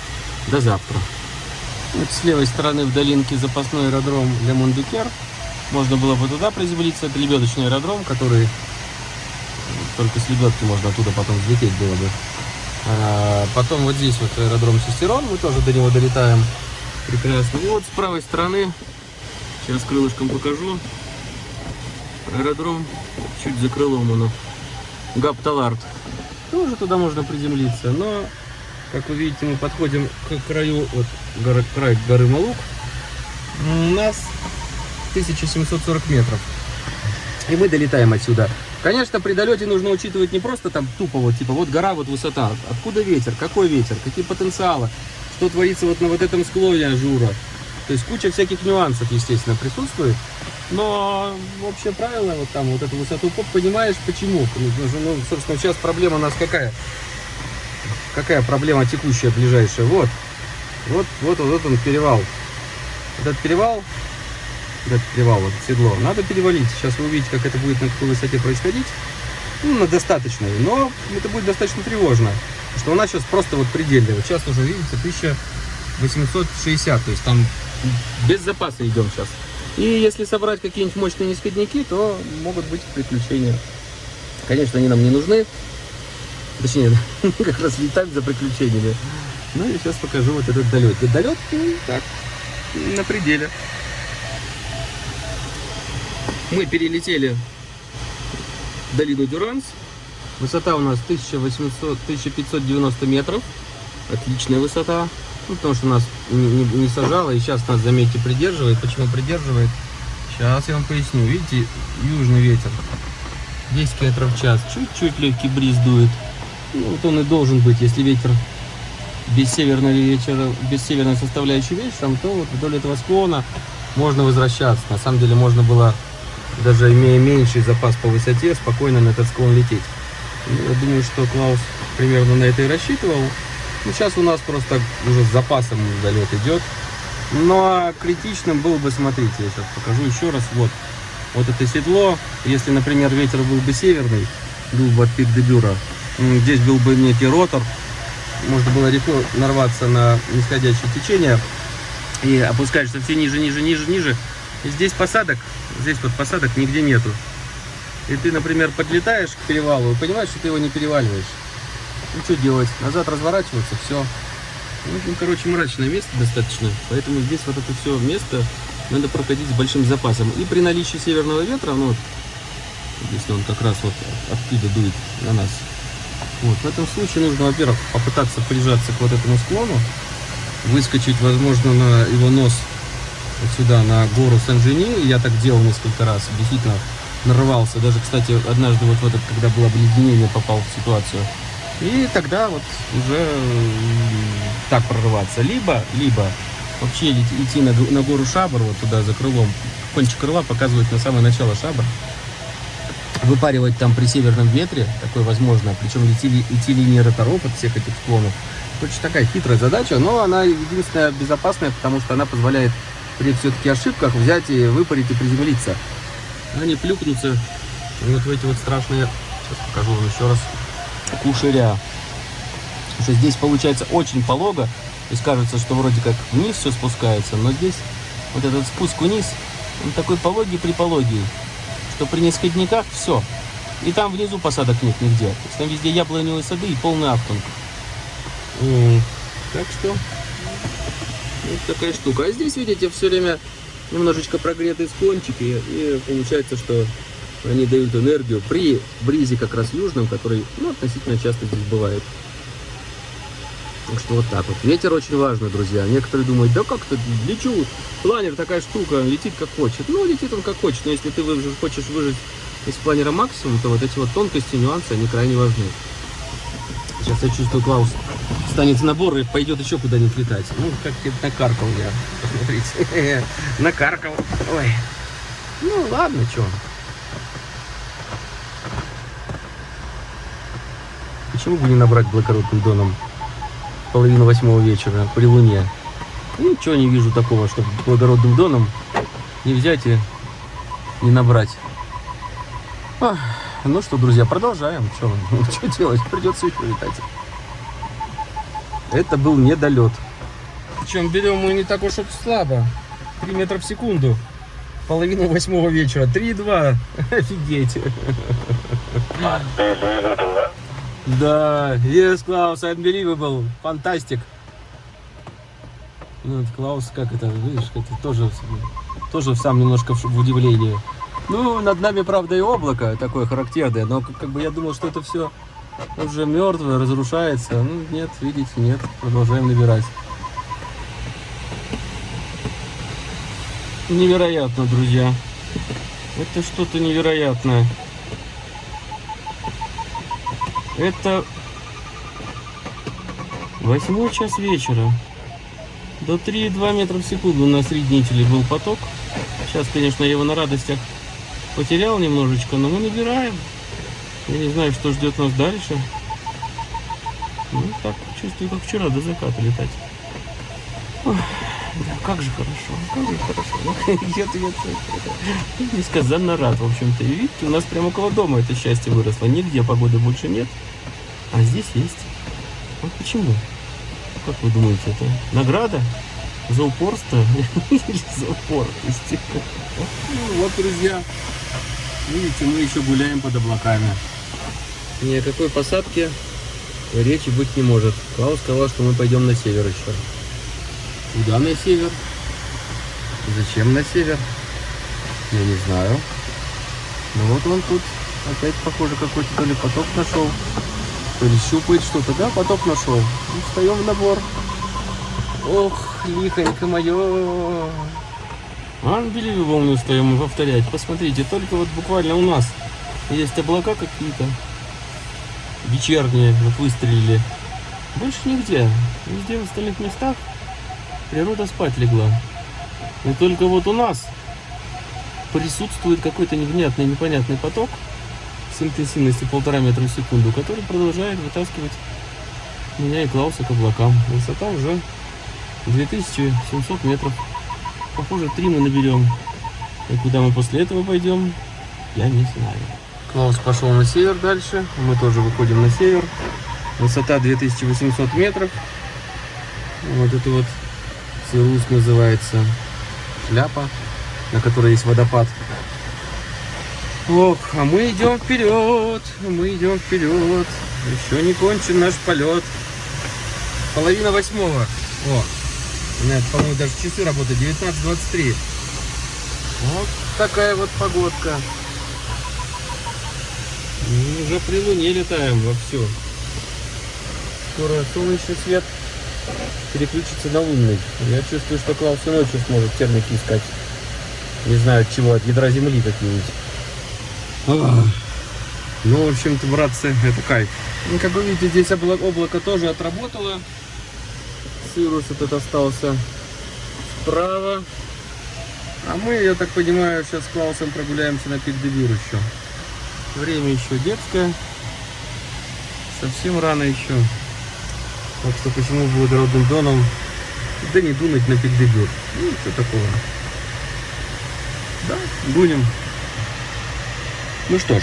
До завтра. Вот с левой стороны в долинке запасной аэродром для Мондукер. Можно было бы туда приземлиться. Это лебедочный аэродром, который только с лебедки можно оттуда потом взлететь было бы. А потом вот здесь вот аэродром Сестерон. Мы тоже до него долетаем. Прекрасно. И вот с правой стороны, сейчас крылышком покажу, аэродром чуть за крылом он. Гапталард. Тоже туда можно приземлиться, но как вы видите, мы подходим к краю, вот горы, край горы Малук. У нас 1740 метров. И мы долетаем отсюда. Конечно, при долете нужно учитывать не просто там тупо вот, типа, вот гора, вот высота. Откуда ветер, какой ветер, какие потенциалы, что творится вот на вот этом склоне ажура. То есть куча всяких нюансов, естественно, присутствует. Но общее правило, вот там вот эту высоту поп, понимаешь почему. Ну, собственно, сейчас проблема у нас какая? Какая проблема текущая, ближайшая. Вот, вот, вот, вот он перевал. Этот перевал, этот перевал, вот седло, надо перевалить. Сейчас вы увидите, как это будет на какой высоте происходить. Ну, на достаточной, но это будет достаточно тревожно. Что у нас сейчас просто вот предельная. Вот сейчас уже, видите, 1860, то есть там без запаса идем сейчас. И если собрать какие-нибудь мощные нисходники, то могут быть приключения. Конечно, они нам не нужны. Точнее, как раз летать за приключениями. Ну и сейчас покажу вот этот долет. Долет, ну, так, на пределе. Мы перелетели долину Дюранс. Высота у нас 1800, 1590 метров. Отличная высота. Ну, потому что нас не, не, не сажало. И сейчас нас, заметьте, придерживает. Почему придерживает? Сейчас я вам поясню. Видите, южный ветер. 10 км в час. Чуть-чуть легкий бриз дует. Ну, вот он и должен быть, если ветер без северного вечера, без северной составляющей вечером, то вот вдоль этого склона можно возвращаться. На самом деле можно было, даже имея меньший запас по высоте, спокойно на этот склон лететь. Я думаю, что Клаус примерно на это и рассчитывал. Ну, сейчас у нас просто уже с запасом долет идет. Но ну, а критичным был бы, смотрите, я сейчас покажу еще раз. Вот, вот это седло. Если, например, ветер был бы северный, был бы от пик дебюра, здесь был бы некий ротор, можно было легко нарваться на нисходящее течение и опускаешься все ниже, ниже, ниже, ниже. И здесь посадок, здесь вот посадок нигде нету. И ты, например, подлетаешь к перевалу и понимаешь, что ты его не переваливаешь. Ну что делать? Назад разворачиваться, все. Ну, ну, короче, мрачное место достаточно. Поэтому здесь вот это все место надо проходить с большим запасом. И при наличии северного ветра, ну если он как раз вот оттуда дует на нас, вот, в этом случае нужно, во-первых, попытаться прижаться к вот этому склону, выскочить, возможно, на его нос вот сюда, на гору Сан-Жени. Я так делал несколько раз, действительно нарывался. Даже, кстати, однажды вот в этот, когда было обледенение, попал в ситуацию. И тогда вот уже так прорываться. Либо, либо вообще идти на, на гору Шабр, вот туда за крылом. Кончик крыла показывает на самое начало Шабр выпаривать там при северном ветре, такое возможно, причем идти, идти линии роторов от всех этих склонов. Очень такая хитрая задача, но она единственная безопасная, потому что она позволяет при все-таки ошибках взять и выпарить и приземлиться. А не плюкнуться вот в эти вот страшные, сейчас покажу вам еще раз, кушеря. Что здесь получается очень полого, и кажется, что вроде как вниз все спускается, но здесь вот этот спуск вниз, он такой пологий при пологий что при нисходниках все. И там внизу посадок нет нигде. То есть там везде яблоневые сады и полный автунг. Так что вот такая штука. А здесь, видите, все время немножечко прогретые склончики. И получается, что они дают энергию при бризе как раз южном, который ну, относительно часто здесь бывает. Так что вот так вот. Ветер очень важно, друзья. Некоторые думают, да как-то лечу. Планер такая штука, летит как хочет. Ну, летит он как хочет, но если ты хочешь выжить из планера максимум, то вот эти вот тонкости, нюансы, они крайне важны. Сейчас я чувствую, Клаус станет набор и пойдет еще куда-нибудь летать. Ну, как накаркал я. Посмотрите. Накаркал. Ой. Ну, ладно, что. Почему бы не набрать благородным доном половину восьмого вечера при луне. Ничего не вижу такого, чтобы благородным доном не взять и не набрать. Ах, ну что, друзья, продолжаем. Что, что делать? Придется еще летать. Это был недолет. Причем берем мы не так уж слабо. 3 метра в секунду. Половину восьмого вечера. 3,2. Офигеть. Да, yes, Klaus, unbelievable, фантастик. Ну, Клаус, как это, видишь, это тоже, тоже сам немножко в удивлении. Ну, над нами, правда, и облако такое характерное, но как бы я думал, что это все уже мертвое, разрушается. Ну, нет, видите, нет, продолжаем набирать. Невероятно, друзья. Это что-то невероятное. Это восьмой час вечера. До 3,2 метра в секунду на среднителе был поток. Сейчас, конечно, я его на радостях потерял немножечко, но мы набираем. Я не знаю, что ждет нас дальше. Ну, так чувствую, как вчера до заката летать. Ой, да, как же хорошо, как же хорошо. Я, я, я, несказанно рад, в общем-то. И видите, у нас прямо около дома это счастье выросло. Нигде погоды больше нет, а здесь есть. Вот почему? Как вы думаете, это награда? За упорство или за упорность? Ну вот, друзья, видите, мы еще гуляем под облаками. Ни о какой посадке речи быть не может. Клаус сказал, что мы пойдем на север еще. Куда на север? Зачем на север? Я не знаю. Ну вот он тут опять, похоже, какой-то то ли поток нашел, то ли щупает что-то. Да, поток нашел. Ну, встаем в набор. Ох, лихонько мое. Unbelievable мы устаем повторять. Посмотрите, только вот буквально у нас есть облака какие-то вечерние, вот выстрелили. Больше нигде. Везде в остальных местах природа спать легла. И только вот у нас присутствует какой-то невнятный, непонятный поток с интенсивностью полтора метра в секунду, который продолжает вытаскивать меня и Клауса к облакам. Высота уже 2700 метров. Похоже, три мы наберем. И куда мы после этого пойдем, я не знаю. Клаус пошел на север дальше. Мы тоже выходим на север. Высота 2800 метров. Вот это вот Сирус называется шляпа, на которой есть водопад. Ох, а мы идем вперед, мы идем вперед. Еще не кончен наш полет. Половина восьмого. О, у по-моему, даже часы работают. 19.23. Вот такая вот погодка. И уже при луне летаем вовсю. Скоро солнечный свет переключится на лунный. Я чувствую, что Клаус и ночью сможет термики искать. Не знаю от чего, от ядра земли какие-нибудь. Ну, в общем-то, братцы, это кайф. Ну, как вы видите, здесь облако, облако тоже отработало. Сирус этот остался справа. А мы, я так понимаю, сейчас с Клаусом прогуляемся на пик еще. Время еще детское. Совсем рано еще. Так что почему благородным доном да не дунуть на пик Девир? Ну, что такого. Да, дунем. Ну что ж,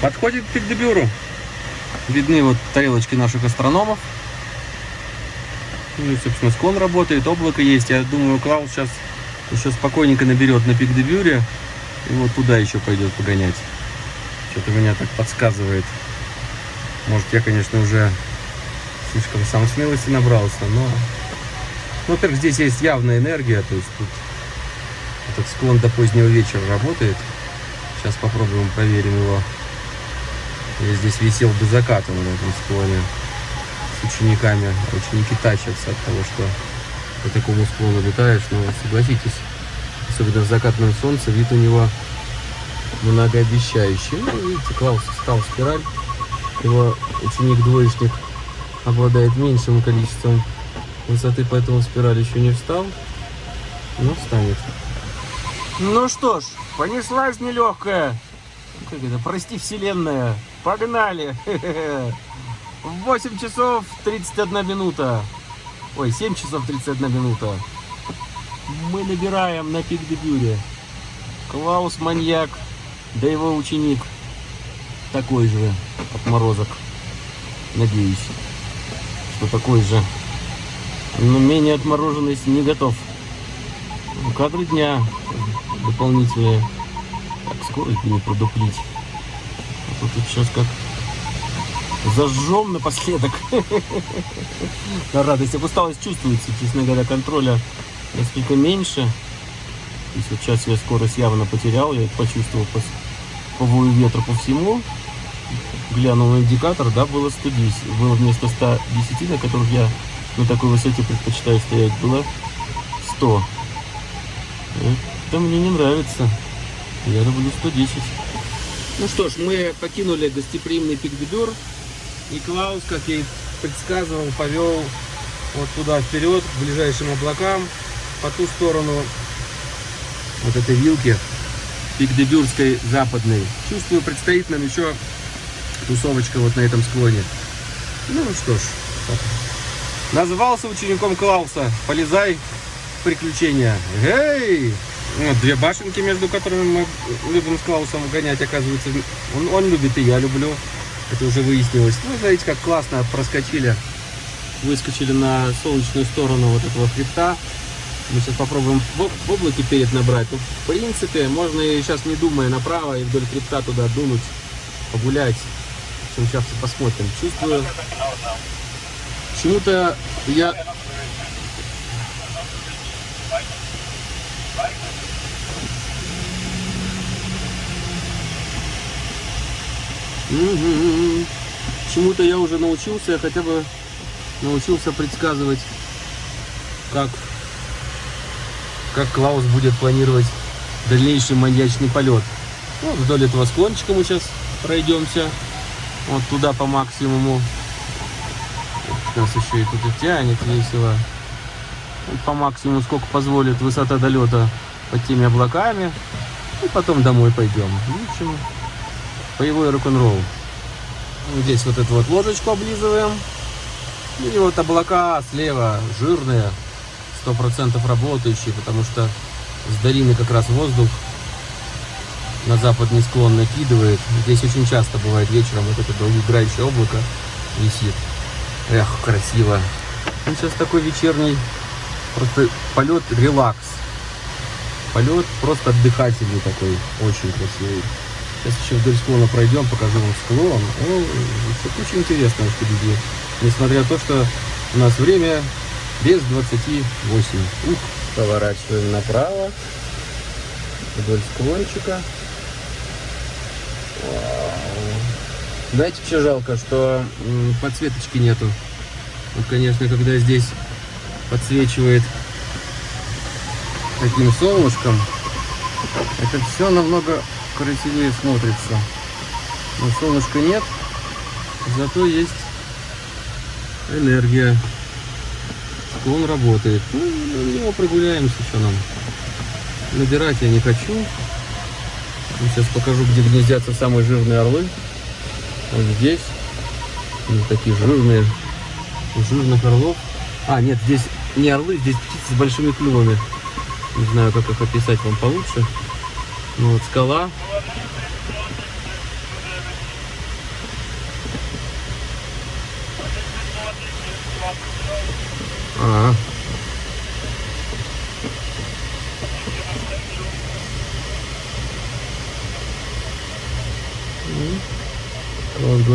подходит к пик Дебюру. Видны вот тарелочки наших астрономов. Ну и, собственно, склон работает, облако есть. Я думаю, Клаус сейчас еще спокойненько наберет на пик Дебюре. И вот туда еще пойдет погонять. Что-то меня так подсказывает. Может, я, конечно, уже слишком сам смелости набрался, но... Ну, во-первых, здесь есть явная энергия, то есть тут этот склон до позднего вечера работает. Сейчас попробуем, проверим его. Я здесь висел до заката на этом склоне с учениками. Ученики тащатся от того, что по такому склону летаешь. Но согласитесь, особенно в закатном солнце, вид у него многообещающий. Ну, видите, Клаус стал спираль. Его ученик-двоечник обладает меньшим количеством высоты, поэтому спираль еще не встал. Но встанет. Ну что ж, понеслась нелегкая. Как это, прости, вселенная. Погнали! В 8 часов 31 минута. Ой, 7 часов 31 минута. Мы набираем на пик дебюре. Клаус маньяк, да его ученик такой же отморозок. Надеюсь, что такой же. Но менее отмороженность не готов. Кадры дня дополнительные. Так, скорость бы не продуплить. А тут сейчас как зажжем напоследок. На радость. Усталость чувствуется, честно говоря, контроля несколько меньше. Вот сейчас я скорость явно потерял, я это почувствовал по, по ветра по всему. Глянул на индикатор, да, было 110. Было вместо 110, на которых я на такой высоте предпочитаю стоять, было 100. Это мне не нравится. Я люблю 110. Ну что ж, мы покинули гостеприимный пик. И Клаус, как я и предсказывал, повел вот туда вперед, к ближайшим облакам, по ту сторону вот этой вилки, пик западной. Чувствую, предстоит нам еще тусовочка вот на этом склоне. Ну что ж, назвался учеником Клауса. Полезай в приключения. Эй! Вот две башенки, между которыми мы любим с Клаусом гонять, оказывается. Он, он любит и я люблю. Это уже выяснилось. Ну, знаете, как классно проскочили. Выскочили на солнечную сторону вот этого хребта. Мы сейчас попробуем в облаке перед набрать. Ну, в принципе, можно и сейчас не думая направо и вдоль хребта туда дунуть, погулять. Общем, сейчас посмотрим. Чувствую, почему-то я... Угу. Чему-то я уже научился, я хотя бы научился предсказывать, как как Клаус будет планировать дальнейший маньячный полет. Вот вдоль этого склончика мы сейчас пройдемся. Вот туда по максимуму. Нас еще и тут и тянет весело. Вот по максимуму, сколько позволит высота долета под теми облаками. И потом домой пойдем. Общем, боевой рок-н-ролл. Здесь вот эту вот ложечку облизываем. И вот облака слева жирные сто процентов работающий, потому что с долины как раз воздух на западный склон накидывает. Здесь очень часто бывает вечером вот это долгоиграющее облако висит. Эх, красиво. Ну, сейчас такой вечерний просто полет релакс. Полет просто отдыхательный такой, очень красивый. Сейчас еще вдоль склона пройдем, покажу вам склон. О, все очень интересно впереди. Несмотря на то, что у нас время без 28. Ух, поворачиваем направо вдоль склончика. Знаете, что жалко, что подсветочки нету. Вот, конечно, когда здесь подсвечивает таким солнышком, это все намного красивее смотрится. Но солнышка нет, зато есть энергия он работает. Ну, на него прогуляемся, что нам. Набирать я не хочу. Сейчас покажу, где гнездятся самые жирные орлы. Вот здесь. Они такие жирные. Жирных орлов. А, нет, здесь не орлы, здесь птицы с большими клювами. Не знаю, как их описать вам получше. Ну вот скала. А, говорит,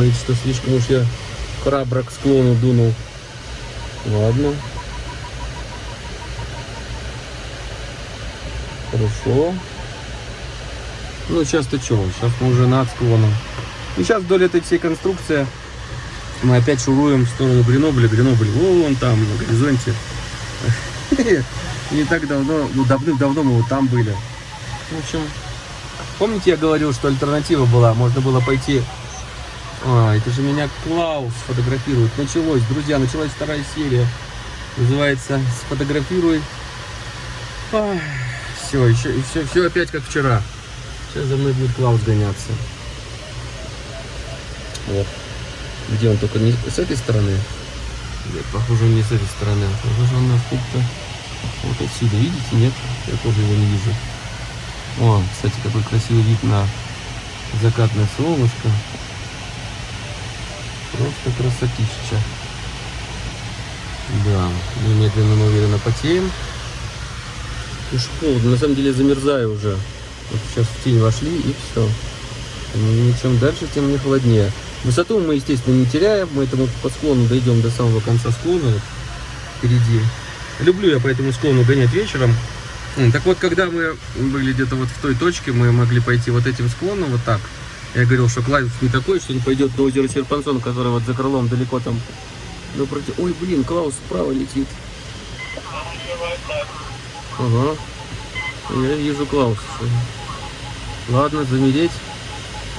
что слишком уж я храбро к склону дунул. Ладно. Хорошо. Ну, сейчас-то что? Сейчас мы уже над склоном. И сейчас вдоль этой всей конструкции мы опять шуруем в сторону Гренобля. Гренобль вон там, на горизонте. Не так давно, ну давным-давно мы вот там были. В общем, помните я говорил, что альтернатива была? Можно было пойти... А, это же меня Клаус фотографирует. Началось, друзья, началась вторая серия. Называется «Сфотографируй». все, еще, все, все опять как вчера. Сейчас за мной будет Клаус гоняться. Вот. Где он только не с этой стороны? Нет, похоже, не с этой стороны. Похоже, он откуда-то вот отсюда. Видите? Нет? Я тоже его не вижу. О, кстати, какой красивый вид на закатное солнышко. Просто красотища. Да, мы медленно, но уверенно потеем. Уж холодно, на самом деле замерзаю уже. Вот сейчас в тень вошли и все. Чем дальше, тем мне холоднее. Высоту мы, естественно, не теряем. Мы этому по склону дойдем до самого конца склона. Вот, впереди. Люблю я по этому склону гонять вечером. Так вот, когда мы были где-то вот в той точке, мы могли пойти вот этим склоном, вот так. Я говорил, что Клаус не такой, что не пойдет на озеро Серпансон, который вот за крылом далеко там. Ну, против... Ой, блин, Клаус справа летит. Ага. Я вижу Клауса. Ладно, замереть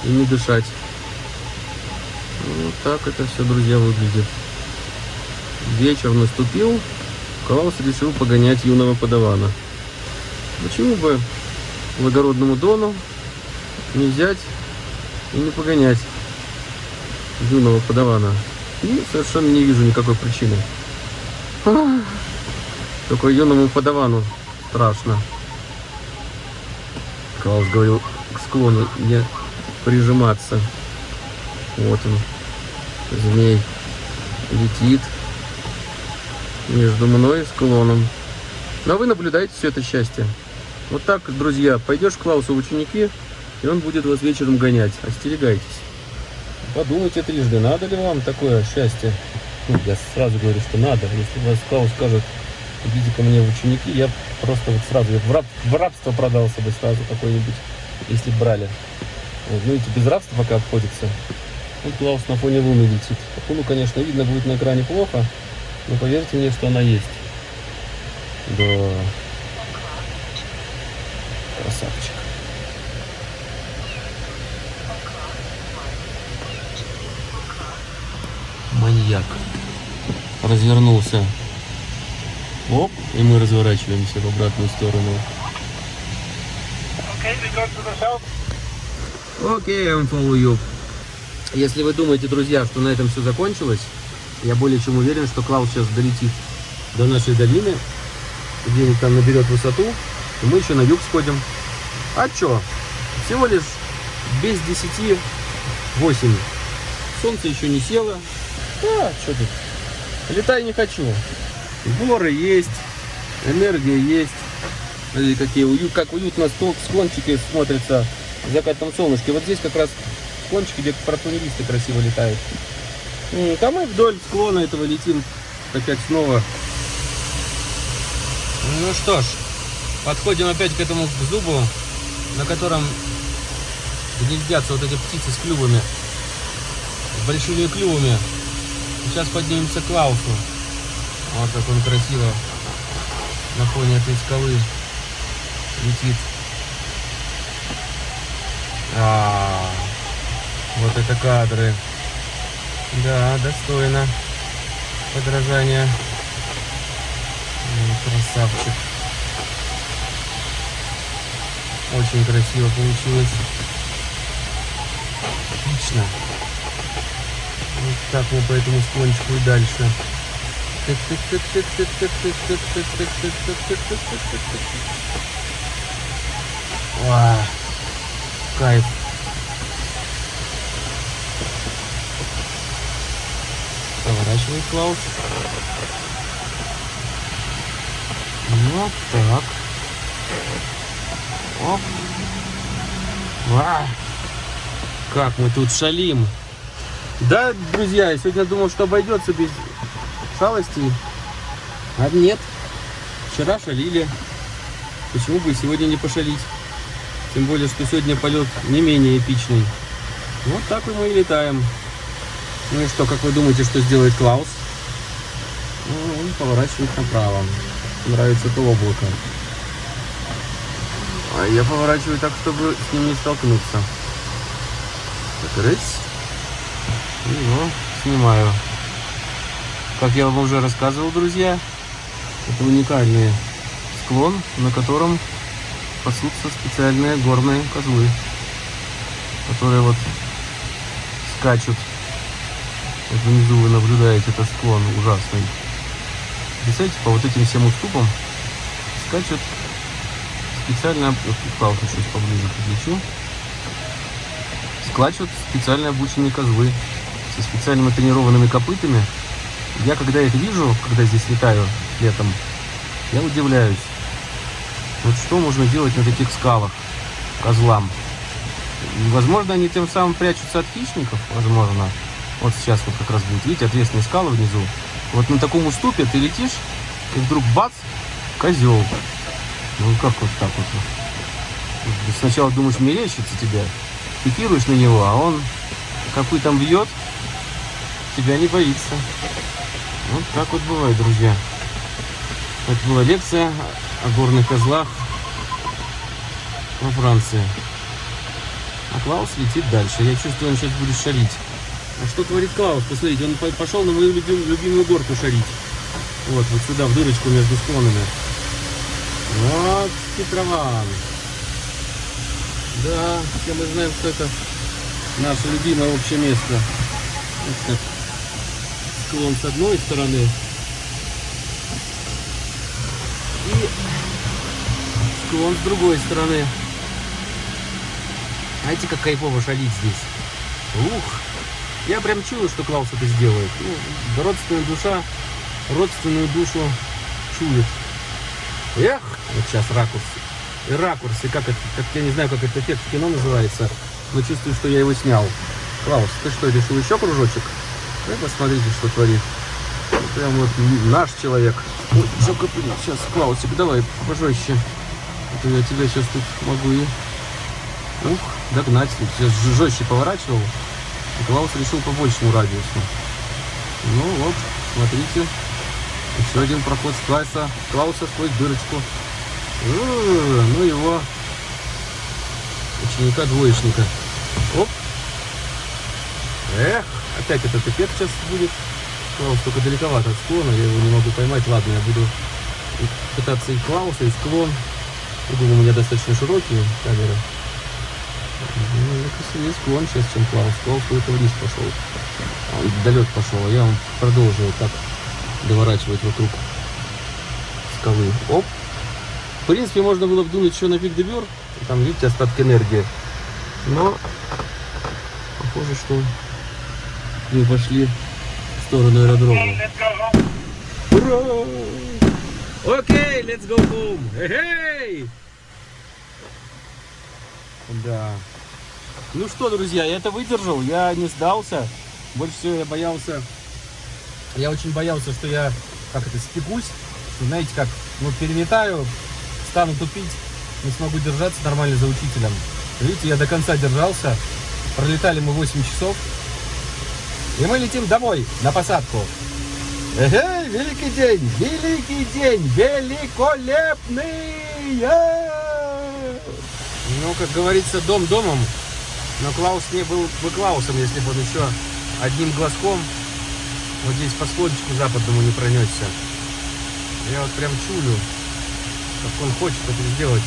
и не дышать. Вот так это все, друзья, выглядит. Вечер наступил, Клаус решил погонять юного подавана. Почему бы благородному Дону не взять и не погонять юного подавана? И совершенно не вижу никакой причины. Только юному подавану страшно. Клаус говорил к склону не прижиматься. Вот он, змей, летит между мной и склоном. А вы наблюдаете все это счастье. Вот так, друзья, пойдешь к Клаусу в ученики, и он будет вас вечером гонять. Остерегайтесь. Подумайте трижды, надо ли вам такое счастье. Ну, я сразу говорю, что надо. Если вас Клаус скажет, идите ко мне в ученики, я просто вот сразу в, раб, в рабство продался бы сразу какой-нибудь, если брали. Вот, ну, эти без рабства пока обходится. Вот Клаус на фоне луны летит. Луну, конечно, видно будет на экране плохо, но поверьте мне, что она есть. Да. Красавчик. Маньяк. Развернулся. Оп, и мы разворачиваемся в обратную сторону. Okay. Окей, I'm follow you. Если вы думаете, друзья, что на этом все закончилось, я более чем уверен, что Клаус сейчас долетит до нашей долины, где-нибудь там наберет высоту, и мы еще на юг сходим. А чё? Всего лишь без 10 8. Солнце еще не село. А, что тут? Летай не хочу. Горы есть, энергия есть. Смотрите, какие уют, как уютно стол- склончики смотрятся в закатном солнышке. Вот здесь как раз склончики, где протонелисты красиво летают. Там мы вдоль склона этого летим опять снова. Ну что ж, подходим опять к этому зубу, на котором гнездятся вот эти птицы с клювами, с большими клювами. Сейчас поднимемся к Клаусу. Вот как он красиво на фоне этой скалы летит. А, вот это кадры. Да, достойно подражания. Красавчик. Очень красиво получилось. Отлично. Вот так мы по этому склончику и дальше. Ва, Кайф. Поворачивай, Клаус. Вот так. Оп. Ва. Как мы тут шалим. Да, друзья, я сегодня думал, что обойдется без шалостей. А нет. Вчера шалили. Почему бы сегодня не пошалить? Тем более, что сегодня полет не менее эпичный. Вот так и мы и летаем. Ну и что, как вы думаете, что сделает Клаус? Ну, он поворачивает направо. Нравится это облако. А я поворачиваю так, чтобы с ним не столкнуться. Так. Его снимаю. Как я вам уже рассказывал, друзья, это уникальный склон, на котором пасутся специальные горные козлы, которые вот скачут. Вот внизу вы наблюдаете этот склон ужасный. Представляете, по вот этим всем уступам скачут специально, палку чуть поближе подключу, скачут специально обученные козлы со специально тренированными копытами. Я когда их вижу, когда здесь летаю летом, я удивляюсь. Вот что можно делать на таких скалах козлам? Возможно, они тем самым прячутся от хищников, возможно. Вот сейчас вот как раз будет, видите, ответственные скалы внизу. Вот на таком уступе ты летишь, и вдруг бац, козел. Ну как вот так вот? Сначала думаешь, мерещится тебе, пикируешь на него, а он какой там бьет, тебя не боится. Вот так вот бывает, друзья. Это была лекция о горных козлах во Франции. А Клаус летит дальше. Я чувствую, он сейчас будет шалить. А что творит Клаус? Посмотрите, он по- пошел на мою любим- любимую горку шарить. Вот, вот сюда, в дырочку между склонами. Вот хитрован. Да, все мы знаем, что это наше любимое общее место. Вот так. Склон с одной стороны. И склон с другой стороны. Знаете, как кайфово шалить здесь? Ух! Я прям чую, что Клаус это сделает. Ну, родственная душа, родственную душу чует. Эх, вот сейчас ракурс. И ракурс, и как это, как, я не знаю, как этот эффект в кино называется, но чувствую, что я его снял. Клаус, ты что, решил еще кружочек? Вы посмотрите, что творит. Прям вот наш человек. Ой, копыли. Сейчас, Клаусик, давай пожестче. А я тебя сейчас тут могу и... Ух, догнать. Сейчас жестче поворачивал. И Клаус решил по большему радиусу. Ну вот, смотрите. Еще один проход с Клайса. Клауса сквозь дырочку. Э, Ну его ученика-двоечника. Оп. Эх, опять этот эффект сейчас будет. Клаус только далековато от склона, я его не могу поймать. Ладно, я буду пытаться и Клауса, и склон. Угол у меня достаточно широкий, камера. Ну, это сильнее склон сейчас, чем Клаус. Клаус куда-то вниз пошел. А Он далек пошел, а я продолжил так доворачивать вокруг скалы. Оп. В принципе, можно было вдунуть еще на пик Дебюр. Там, видите, остатки энергии. Но похоже, что мы пошли в сторону аэродрома. Ура! Окей, let's go home. Эй! Да. Ну что, друзья, я это выдержал, я не сдался. Больше всего я боялся, я очень боялся, что я, как это, спекусь, что, знаете, как, ну, переметаю, стану тупить, не смогу держаться нормально за учителем. Видите, я до конца держался, пролетали мы 8 часов, и мы летим домой, на посадку. Эй, великий день, великий день, великолепный! Э! Ну, как говорится, дом домом, но Клаус не был бы Клаусом, если бы он еще одним глазком вот здесь по склончику западному не пронесся. Я вот прям чую, как он хочет это сделать.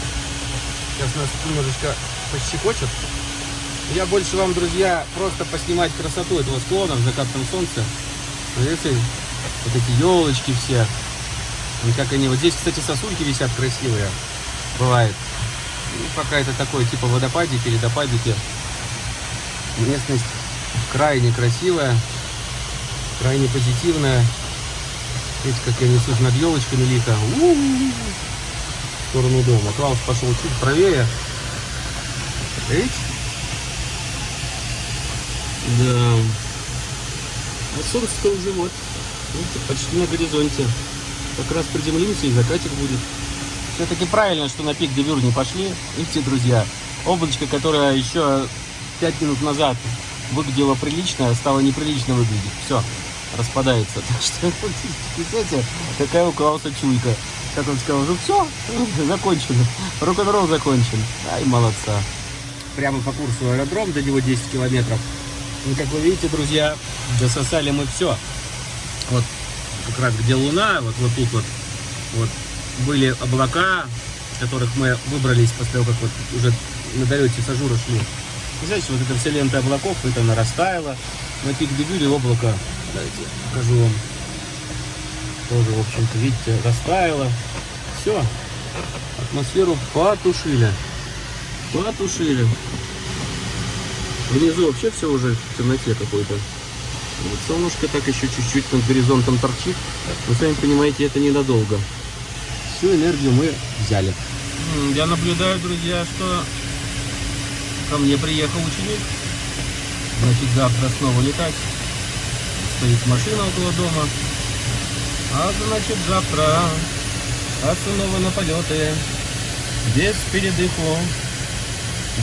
Сейчас нас немножечко пощекочет. Я больше вам, друзья, просто поснимать красоту этого склона в закатном солнце. Видите, вот эти елочки все. И как они, вот здесь, кстати, сосульки висят красивые. Бывает. Ну, пока это такое типа водопадики, ледопадики. Местность крайне красивая, крайне позитивная. Видите, как я несусь над елочками лихо. У-у-у. В сторону дома. Клаус пошел чуть правее. Видите? Да. А солнце-то уже вот. Видите, почти на горизонте. Как раз приземлимся и закатик будет. Все-таки правильно, что на пик Девюр не пошли. Видите, друзья, облачко, которое еще 5 минут назад выглядело прилично, стало неприлично выглядеть. Все, распадается. Так что, представляете, какая у Клауса чуйка. Как он сказал, ну все, закончено. Рок-н-ролл закончен. Ай, молодца. Прямо по курсу аэродром, до него 10 километров. И как вы видите, друзья, дососали мы все. Вот как раз где луна, вот, вот тут вот, вот были облака, которых мы выбрались после того, как вот уже на долете с Ажура шли. Знаете, вот эта вся лента облаков, это она растаяла. На пик де Бюре облако, давайте покажу вам. Тоже, в общем-то, видите, растаяло. Все, атмосферу потушили. Потушили. Внизу вообще все уже в темноте какой-то. Вот солнышко так еще чуть-чуть над горизонтом торчит. Вы сами понимаете, это ненадолго. Всю энергию мы взяли. Я наблюдаю, друзья, что ко мне приехал ученик. Значит, завтра снова летать. Стоит машина около дома. А значит, завтра снова на полеты. Без передыху.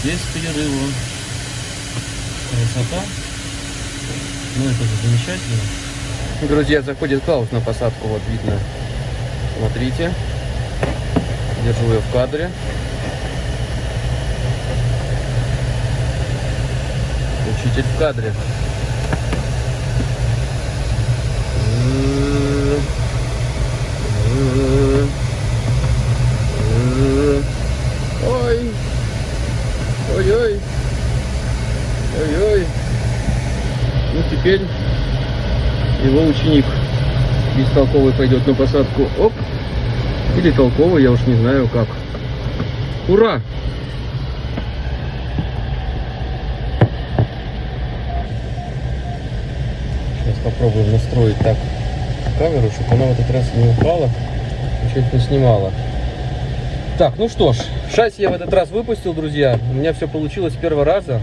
Без перерыва. Красота. Ну, это же замечательно. Друзья, заходит Клаус на посадку, вот видно. Смотрите. Держу ее в кадре. Учитель в кадре. Ой. Ой-ой. Ой-ой. Ну, теперь его ученик бестолковый пойдет на посадку. Оп. Или толковый, я уж не знаю как. Ура! Сейчас попробуем настроить так камеру, чтобы она в этот раз не упала, ничего не снимала. Так, ну что ж, шасси я в этот раз выпустил, друзья. У меня все получилось с первого раза.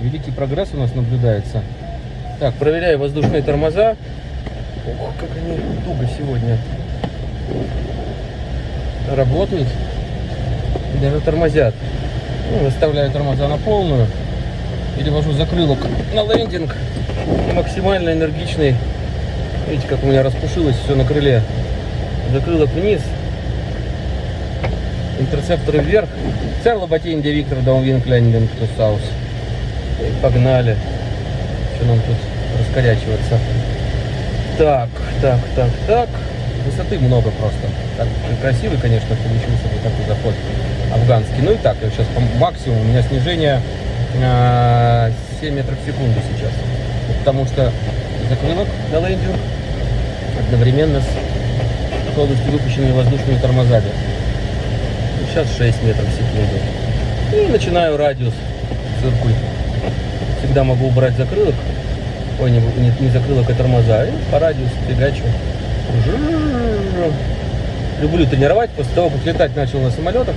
Великий прогресс у нас наблюдается. Так, проверяю воздушные тормоза. Ох, как они туго сегодня работают. Даже тормозят. Ну, выставляю тормоза на полную. Перевожу закрылок на лендинг. Максимально энергичный. Видите, как у меня распушилось все на крыле. Закрылок вниз. Интерцепторы вверх. Церла ботинде Виктор Даунвинклендинг to South. Погнали. Что нам тут раскорячиваться? Так, так, так, так. Высоты много просто. Так, красивый, конечно, получился вот такой заход афганский. Ну и так, я сейчас по максимуму. У меня снижение а, 7 метров в секунду сейчас. Потому что закрылок на лендинг одновременно с полностью выпущенными воздушными тормозами. Сейчас 6 метров в секунду. И начинаю радиус циркуль. Всегда могу убрать закрылок. Ой, не, не, не закрылок, а тормоза. И по радиусу фигачу. Люблю тренировать. После того, как летать начал на самолетах,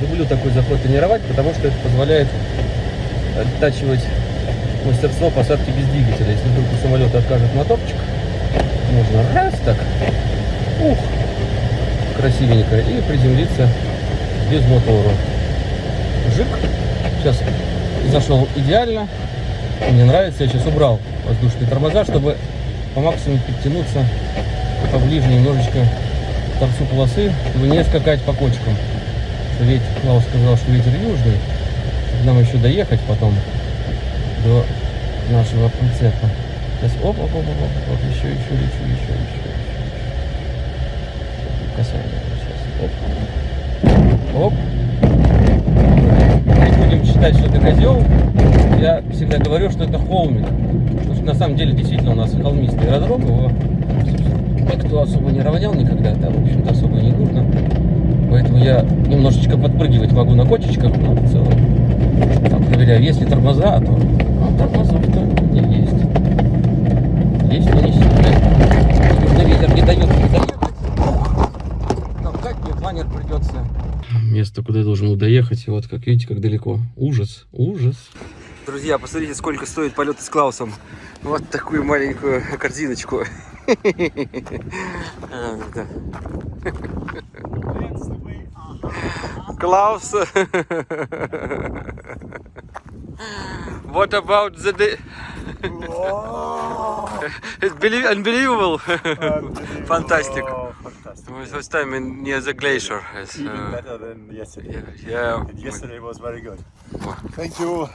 люблю такой заход тренировать, потому что это позволяет оттачивать мастерство посадки без двигателя. Если вдруг у самолета откажет моторчик, можно раз так, ух, красивенько, и приземлиться без мотора. Жик. Сейчас зашел идеально. Мне нравится, я сейчас убрал воздушные тормоза, чтобы по максимуму подтянуться поближе немножечко к торцу полосы, чтобы не скакать по кочкам. Ведь Клаус сказал, что ветер южный. Нам еще доехать потом до нашего прицепа. Сейчас оп, оп, оп, оп, оп, еще, еще, еще, еще, еще, еще. Касание сейчас. Оп. Оп. Не считать, что это козел. Я всегда говорю, что это холмик. Что на самом деле действительно у нас холмистый аэродром. Его никто особо не равнял никогда. Там, в общем-то, особо не нужно. Поэтому я немножечко подпрыгивать могу на кочечках, но в целом там, проверяю, есть ли тормоза, то а тормозов-то не есть. Есть, но не сильно. Ветер не дает мне заехать. Толкать мне планер придется. Место, куда я должен был доехать, вот как видите, как далеко. Ужас, ужас. Друзья, посмотрите, сколько стоит полеты с Клаусом. Вот такую маленькую корзиночку. А. Klaus. what about the? it's belie- unbelievable. Fantastic. Oh, fantastic. It was first time in, near the glacier. It's, Even uh, better than yesterday. yeah. And yesterday was very good. Wow. Thank you.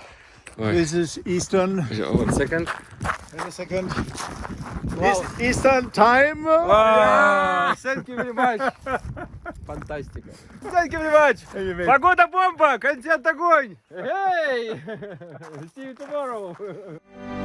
Ой. This is Eastern. One second. Wait a second. This Eastern time. Wow, thank you very much. Фантастика. Thank you very much. Anyway, Погода бомба, контент огонь. Hey! See you tomorrow.